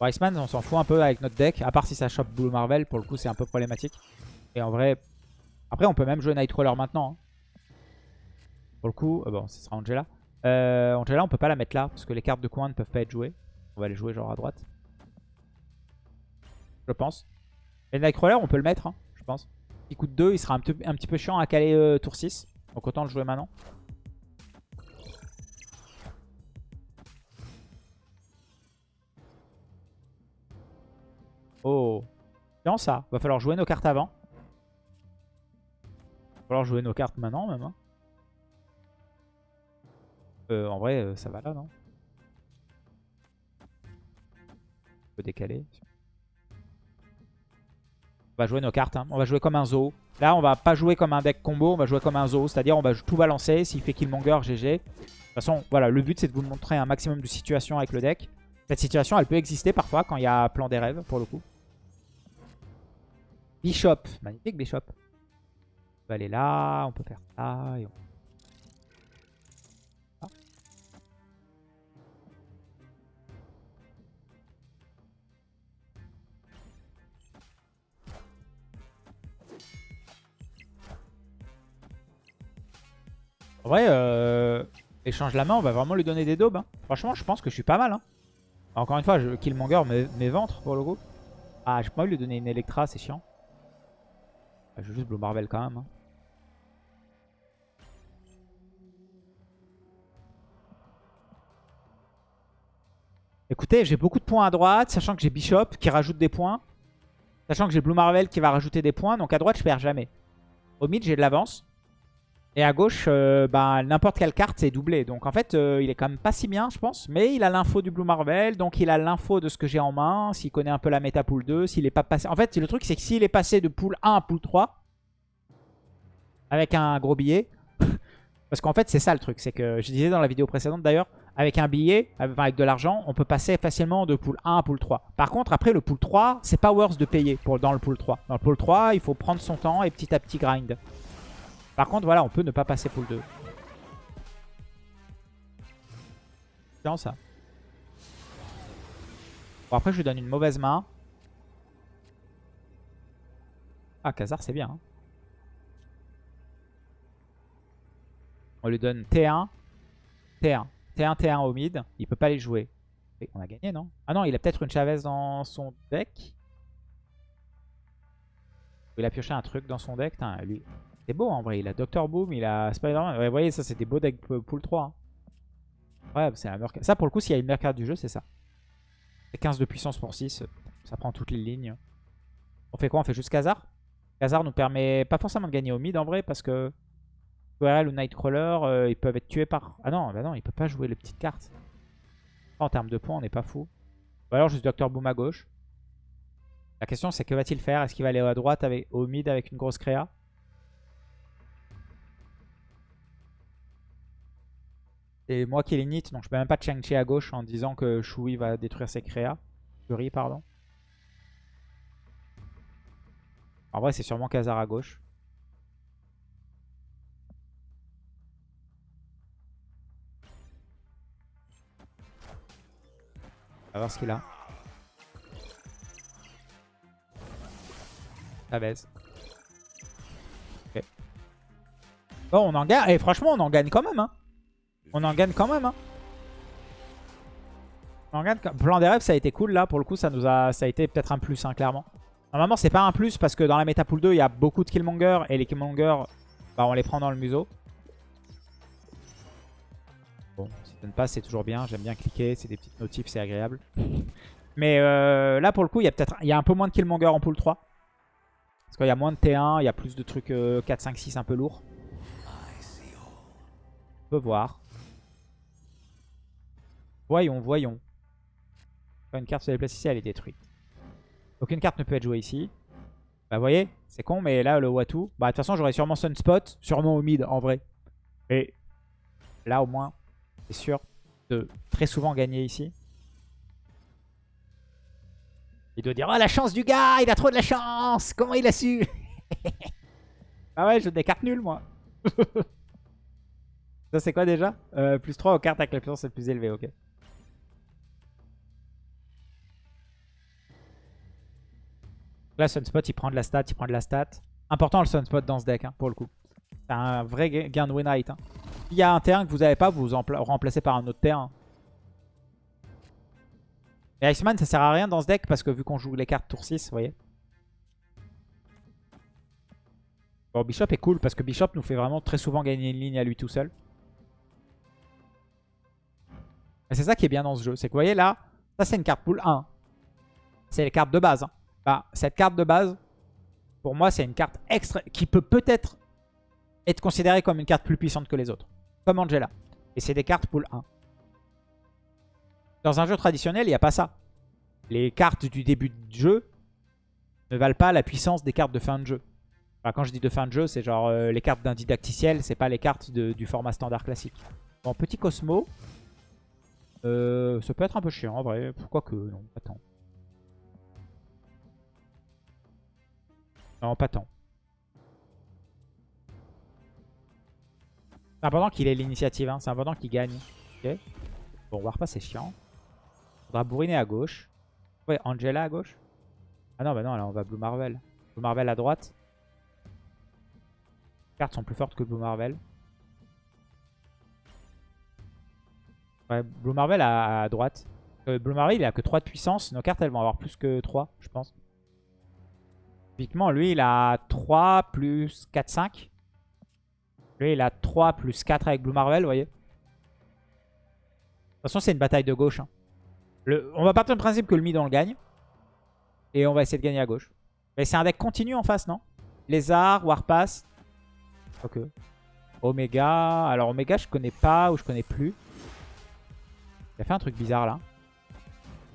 Bon, Iceman, on s'en fout un peu avec notre deck. À part si ça chope Blue Marvel. Pour le coup, c'est un peu problématique. Et en vrai... Après, on peut même jouer Nightcrawler maintenant. hein. Pour le coup... euh, bon, ce sera Angela. Euh, Angela, on peut pas la mettre là. Parce que les cartes de coin ne peuvent pas être jouées. On va les jouer genre à droite. Je pense. Et Nightcrawler, on peut le mettre, hein, je pense. Coûte 2, il sera un, un petit peu chiant à caler euh, tour 6. Donc autant le jouer maintenant. Oh. Bien ça. Va falloir jouer nos cartes avant. Va falloir jouer nos cartes maintenant même. hein. Euh, en vrai, euh, ça va là, non? On peut décaler. On va jouer nos cartes. hein. On va jouer comme un zoo. Là, on va pas jouer comme un deck combo. On va jouer comme un zoo. C'est-à-dire, on va tout balancer. S'il fait Killmonger, GG. De toute façon, voilà, le but, c'est de vous montrer un maximum de situations avec le deck. Cette situation, elle peut exister parfois quand il y a plan des rêves, pour le coup. Bishop. Magnifique, Bishop. On peut aller là. On peut faire ça. et on- En vrai, euh, échange la main, on va vraiment lui donner des daubes. hein. Franchement, je pense que je suis pas mal. hein. Encore une fois, je Killmonger mes, mes ventres pour le coup. Ah, j'ai pas lui donner une Electra, c'est chiant. Ah, Je vais juste Blue Marvel quand même. hein. Écoutez, j'ai beaucoup de points à droite, sachant que j'ai Bishop qui rajoute des points. Sachant que j'ai Blue Marvel qui va rajouter des points. Donc à droite, je perds jamais. Au mid, j'ai de l'avance. Et à gauche, euh, bah, n'importe quelle carte, c'est doublé. Donc en fait, euh, il est quand même pas si bien, je pense. Mais il a l'info du Blue Marvel. Donc il a l'info de ce que j'ai en main. S'il connaît un peu la méta pool 2. S'il est pas passé... En fait, le truc, c'est que s'il est passé de pool 1 à pool 3, avec un gros billet... Parce qu'en fait, c'est ça le truc. C'est que, je disais dans la vidéo précédente d'ailleurs, avec un billet, avec de l'argent, on peut passer facilement de pool 1 à pool 3. Par contre, après, le pool 3, c'est pas worth de payer pour, dans le pool 3. Dans le pool 3, il faut prendre son temps et petit à petit grind. Par contre, voilà, on peut ne pas passer pool 2. C'est bien ça. Bon, après, je lui donne une mauvaise main. Ah, Khazar, c'est bien. hein. On lui donne T1. T1. T1, T1 au mid. Il peut pas les jouer. Et on a gagné, non? Ah non, il a peut-être une Chavez dans son deck. Il a pioché un truc dans son deck. Putain, lui, c'est beau en vrai. Il a Doctor Boom, il a Spider-Man. Vous voyez, ça, c'est des beaux decks pool 3. hein. Ouais, c'est meilleure... ca- Ça, pour le coup, s'il y a une meilleure carte du jeu, c'est ça. C'est 15 de puissance pour 6. Ça prend toutes les lignes. On fait quoi? On fait juste Khazar? Khazar nous permet pas forcément de gagner au mid en vrai parce que QRL ou Nightcrawler, euh, ils peuvent être tués par... Ah non, bah non, il peut pas jouer les petites cartes. En termes de points, on n'est pas fou. Ou alors juste Doctor Boom à gauche. La question c'est que va-t-il faire? Est-ce qu'il va aller à droite avec, au mid avec une grosse créa? C'est moi qui l'init, donc je peux même pas Chang-Chi à gauche en disant que Shui va détruire ses créas. Fury, pardon. En vrai, c'est sûrement Khazar à gauche. On va voir ce qu'il a. Ça baisse. Bon, on en gagne. Et franchement, on en gagne quand même. Hein. On en gagne quand même. Hein. On Plan des rêves, ça a été cool là. Pour le coup, ça nous a, ça a été peut-être un plus, hein, clairement. Normalement, c'est pas un plus parce que dans la méta pool 2, il y a beaucoup de Killmonger. Et les Killmonger, bah, on les prend dans le museau. Bon, si ça ne passe, c'est toujours bien. J'aime bien cliquer. C'est des petites notifs, c'est agréable. Mais euh, là, pour le coup, il y a peut-être un peu moins de Killmonger en pool 3. Parce qu'il y a moins de T1, il y a plus de trucs euh, 4, 5, 6 un peu lourds. On peut voir. Voyons, voyons. Une carte se déplace ici, elle est détruite. Aucune carte ne peut être jouée ici. Bah vous voyez, c'est con, mais là, le Watu... Bah de toute façon, j'aurais sûrement Sunspot, sûrement au mid, en vrai. Et là, au moins, c'est sûr de très souvent gagner ici. Il doit dire « Oh, la chance du gars Il a trop de la chance Comment il a su ?» Ah ouais, je des cartes nulles, moi. Ça, c'est quoi déjà? Euh, Plus 3 aux cartes avec la puissance la plus élevée, ok. Là, Sunspot, il prend de la stat, il prend de la stat. Important le Sunspot dans ce deck, hein, pour le coup. C'est un vrai gain de win rate. Hein. S'il y a un terrain que vous n'avez pas, vous vous remplacez par un autre terrain. Et Iceman, ça sert à rien dans ce deck parce que vu qu'on joue les cartes tour 6, vous voyez. Bon, Bishop est cool parce que Bishop nous fait vraiment très souvent gagner une ligne à lui tout seul. c'est ça qui est bien dans ce jeu. C'est que vous voyez là, ça c'est une carte pool 1. C'est les cartes de base. Hein. Bah, cette carte de base, pour moi, c'est une carte extra qui peut peut-être être considérée comme une carte plus puissante que les autres. Comme Angela. Et c'est des cartes pool 1. Dans un jeu traditionnel, il n'y a pas ça. Les cartes du début de jeu ne valent pas la puissance des cartes de fin de jeu. quand je dis de fin de jeu, c'est genre euh, les cartes d'un didacticiel, c'est pas les cartes du format standard classique. Bon, petit Cosmo. Euh, ça peut être un peu chiant en vrai. Pourquoi que non, attends. Non, pas tant. C'est important qu'il ait l'initiative, hein. c'est important qu'il gagne. Bon, Warpa c'est chiant. Faudra bourriner à gauche. Ouais, Angela à gauche. Ah non, bah non, là on va Blue Marvel. Blue Marvel à droite. Les cartes sont plus fortes que Blue Marvel. Ouais, Blue Marvel à, droite. Euh, Blue Marvel il a que 3 de puissance. Nos cartes elles vont avoir plus que 3, je pense. Typiquement, lui, il a 3 plus 4, 5. Lui, il a 3 plus 4 avec Blue Marvel, vous voyez. De toute façon, c'est une bataille de gauche. Hein. on va partir du principe que le mid, on le gagne. Et on va essayer de gagner à gauche. Mais c'est un deck continu en face, non? Lézard, Warpass. Ok. Omega. Alors, Omega, je connais pas ou je connais plus. Il a fait un truc bizarre là.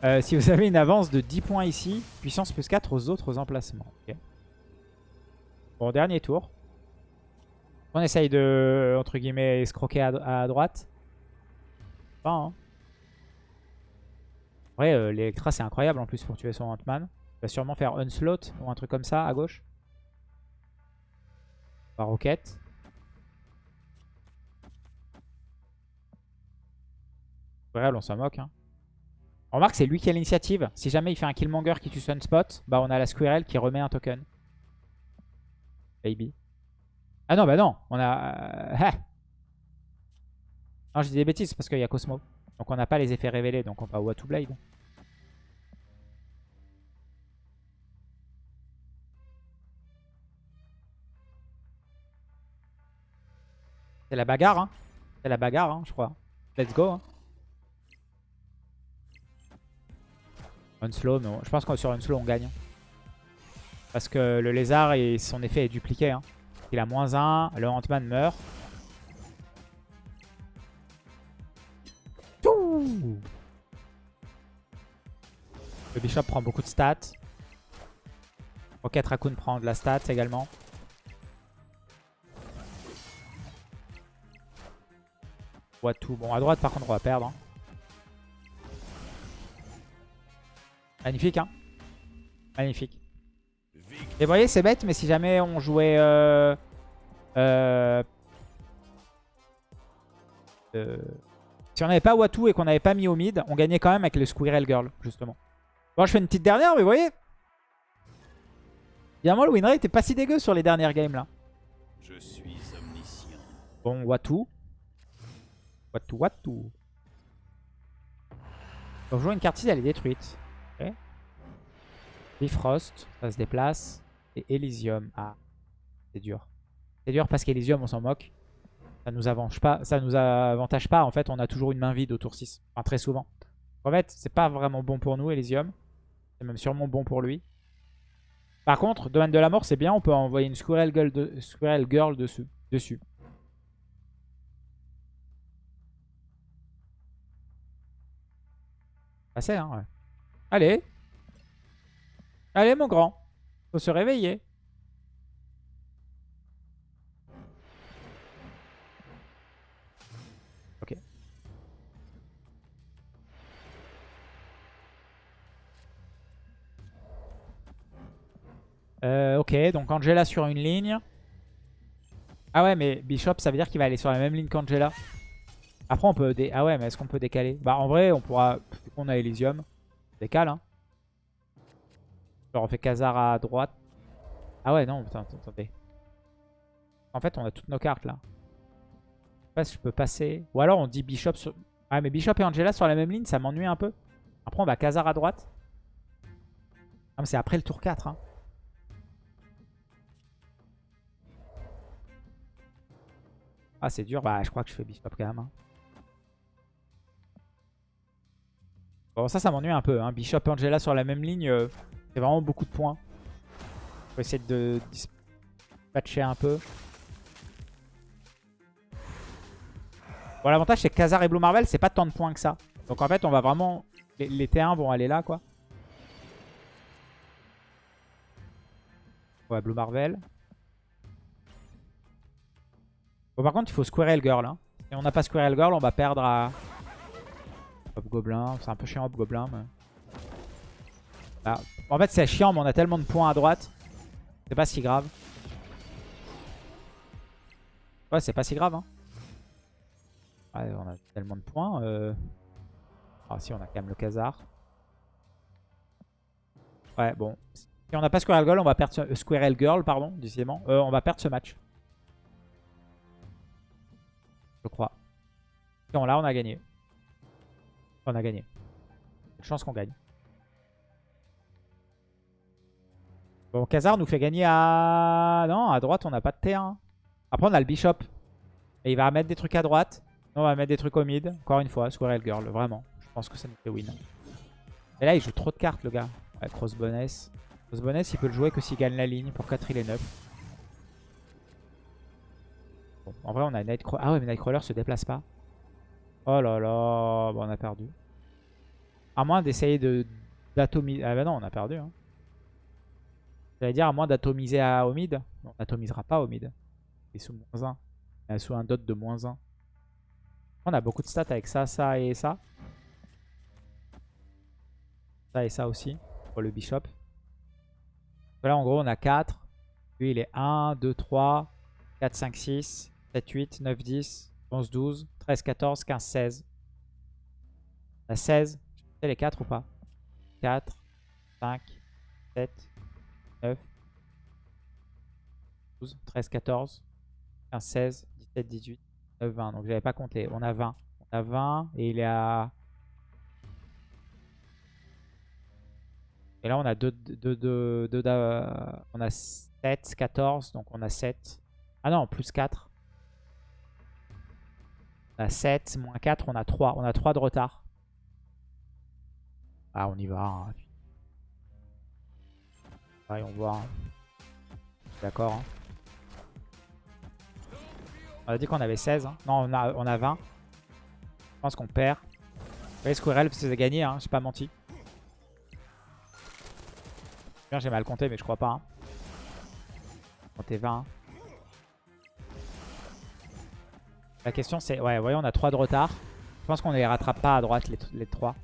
Euh, si vous avez une avance de 10 points ici, puissance plus 4 aux autres emplacements. Bon, dernier tour. On essaye de, entre guillemets, escroquer à, droite. Pas, hein. Ouais, euh, l'Electra, c'est incroyable en plus pour tuer son Ant-Man. Il va sûrement faire Unslot ou un truc comme ça à gauche. Par Rocket. Réel, on s'en moque. Hein. Remarque c'est lui qui a l'initiative. Si jamais il fait un Killmonger qui tue Sunspot, bah on a la Squirrel qui remet un token. Baby. Ah non, bah non. On a... Euh, non, je dis des bêtises parce qu'il y a Cosmo. Donc on n'a pas les effets révélés, donc on va Watu Blade. C'est la bagarre, hein. C'est la bagarre, hein, je crois. Let's go, hein. Unslow, mais je pense que sur Unslow on gagne. Parce que le lézard, et son effet est dupliqué. Hein. Il a moins 1, le Ant-Man meurt. Le Bishop prend beaucoup de stats. Rocket Raccoon prend de la stats également. tout. Bon, à droite, par contre, on va perdre. Hein. Magnifique, hein Magnifique. Et vous voyez, c'est bête, mais si jamais on jouait... Euh, euh, euh, si on n'avait pas Watu et qu'on n'avait pas mis au mid, on gagnait quand même avec le Squirrel Girl, justement. Bon, je fais une petite dernière, mais vous voyez Évidemment, le winrate est pas si dégueu sur les dernières games, là. Je suis omniscient. Bon, Watu. Watu, Watu. Donc, jouer une carte elle est détruite. Bifrost, ça se déplace. Et Elysium. Ah, c'est dur. C'est dur parce qu'Elysium, on s'en moque. Ça nous avantage pas. Ça nous avantage pas. En fait, on a toujours une main vide au tour 6. Enfin, très souvent. En fait, c'est pas vraiment bon pour nous, Elysium. C'est même sûrement bon pour lui. Par contre, domaine de la mort, c'est bien. On peut envoyer une Squirrel Girl, de... Squirrel Girl dessus. dessus. Assez, hein, ouais. Allez, Allez, mon grand. Faut se réveiller. Ok. Euh, ok, donc Angela sur une ligne. Ah ouais, mais Bishop, ça veut dire qu'il va aller sur la même ligne qu'Angela. Après, on peut... Ah ouais, mais est-ce qu'on peut décaler? Bah, en vrai, on pourra... On a Elysium. Décale, hein. On fait Khazar à droite. Ah ouais, non, putain, attendez. En fait, on a toutes nos cartes, là. Je sais pas si je peux passer. Ou alors, on dit Bishop sur... Ah, mais Bishop et Angela sur la même ligne, ça m'ennuie un peu. Après, on va Khazar à droite. Mais c'est après le tour 4, hein. Ah, c'est dur. Bah, je crois que je fais Bishop quand même. hein. Bon, ça, ça m'ennuie un peu. Hein. Bishop et Angela sur la même ligne, euh, c'est vraiment beaucoup de points. Faut essayer de dispatcher un peu. Bon, l'avantage, c'est que Khazar et Blue Marvel, c'est pas tant de points que ça. Donc, en fait, on va vraiment... Les, les T1 vont aller là, quoi. Ouais, Blue Marvel. Bon, par contre, il faut Squirrel Girl. Hein. Si on n'a pas Squirrel Girl, on va perdre à... Hobgoblin. C'est un peu chiant Hobgoblin. Mais... Ah. En fait, c'est chiant, mais on a tellement de points à droite. C'est pas si grave. Ouais, c'est pas si grave. Hein. Ouais, on a tellement de points. Euh... Ah si, on a quand même le Khazar. Ouais, bon. Si on n'a pas Squirrel Girl, on va perdre ce... euh, Girl, pardon, décidément. Euh, on va perdre ce match. Je crois. Non, là, on a gagné. On a gagné. Chance qu'on gagne. Bon, Khazar nous fait gagner à... Non, à droite, on n'a pas de T1. Après, on a le Bishop. Et il va mettre des trucs à droite. On va mettre des trucs au mid. Encore une fois, Squirrel Girl, vraiment. Je pense que ça nous fait win. Et là, il joue trop de cartes, le gars. Ouais, Crossboness. Crossboness, il peut le jouer que s'il gagne la ligne. Pour 4, il est 9. Bon, en vrai, on a Nightcrawler. Ah ouais, mais Nightcrawler se déplace pas. Oh là là. Bon, on a perdu. À moins d'essayer de d'atomiser. Ah bah non, on a perdu. Hein. J'allais dire, à moins d'atomiser à au mid. On n'atomisera pas au mid. Il est sous moins 1. Il est sous un dot de moins 1. On a beaucoup de stats avec ça, ça et ça. Ça et ça aussi. Pour le bishop. Là, en gros, on a 4. Lui, il est 1, 2, 3, 4, 5, 6, 7, 8, 9, 10, 11, 12, 13, 14, 15, 16. On a 16. C'est les 4 ou pas? 4, 5, 7, 12, 13, 14, 15, 16, 17, 18, 19, 20. Donc j'avais pas compté. On a 20. On a 20 et il est à... Et là on a 2, 2, 2, 2, on a 7, 14, donc on a 7. Ah non, plus 4. On a 7, moins 4, on a 3. On a 3 de retard. Ah, on y va. Hein. Ouais, on voit. Hein. D'accord. Hein. On a dit qu'on avait 16. Hein. Non, on a, on a 20. Je pense qu'on perd. Vous voyez, Squirrel c'est gagné, hein. j'ai pas menti. Bien, j'ai mal compté, mais je crois pas. Hein. Comptez 20. La question c'est, ouais, voyez, on a 3 de retard. Je pense qu'on ne les rattrape pas à droite, les, les 3.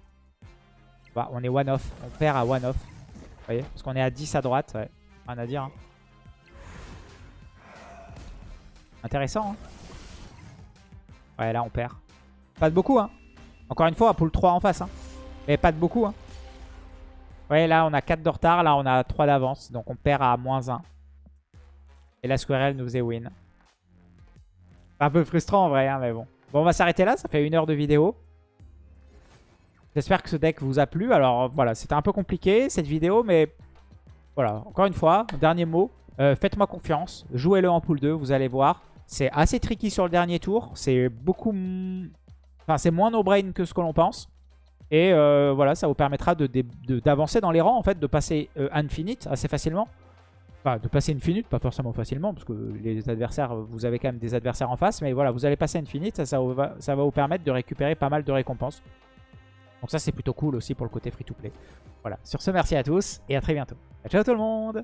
Bah, on est one off, on perd à one off. Vous voyez Parce qu'on est à 10 à droite, ouais. Rien à dire. Hein. Intéressant, hein Là on perd. Pas de beaucoup, hein. Encore une fois, pool 3 en face, hein. Mais pas de beaucoup, hein. Ouais, là on a 4 de retard, là on a 3 d'avance. Donc on perd à moins 1. Et la Squirrel nous faisait win. Un peu frustrant en vrai, hein, mais bon. Bon, on va s'arrêter là, ça fait une heure de vidéo. J'espère que ce deck vous a plu. Alors voilà, c'était un peu compliqué cette vidéo, mais voilà, encore une fois, dernier mot. Euh, Faites-moi confiance, jouez-le en pool 2, vous allez voir. C'est assez tricky sur le dernier tour. C'est beaucoup... Enfin, c'est moins no-brain que ce que l'on pense. Et euh, voilà, ça vous permettra d'avancer dans les rangs, en fait, de passer euh, Infinite assez facilement. Enfin, de passer Infinite, pas forcément facilement, parce que les adversaires, vous avez quand même des adversaires en face. Mais voilà, vous allez passer Infinite, ça, ça, va, ça va vous permettre de récupérer pas mal de récompenses. Donc ça, c'est plutôt cool aussi pour le côté free-to-play. Voilà, sur ce, merci à tous et à très bientôt. Ciao tout le monde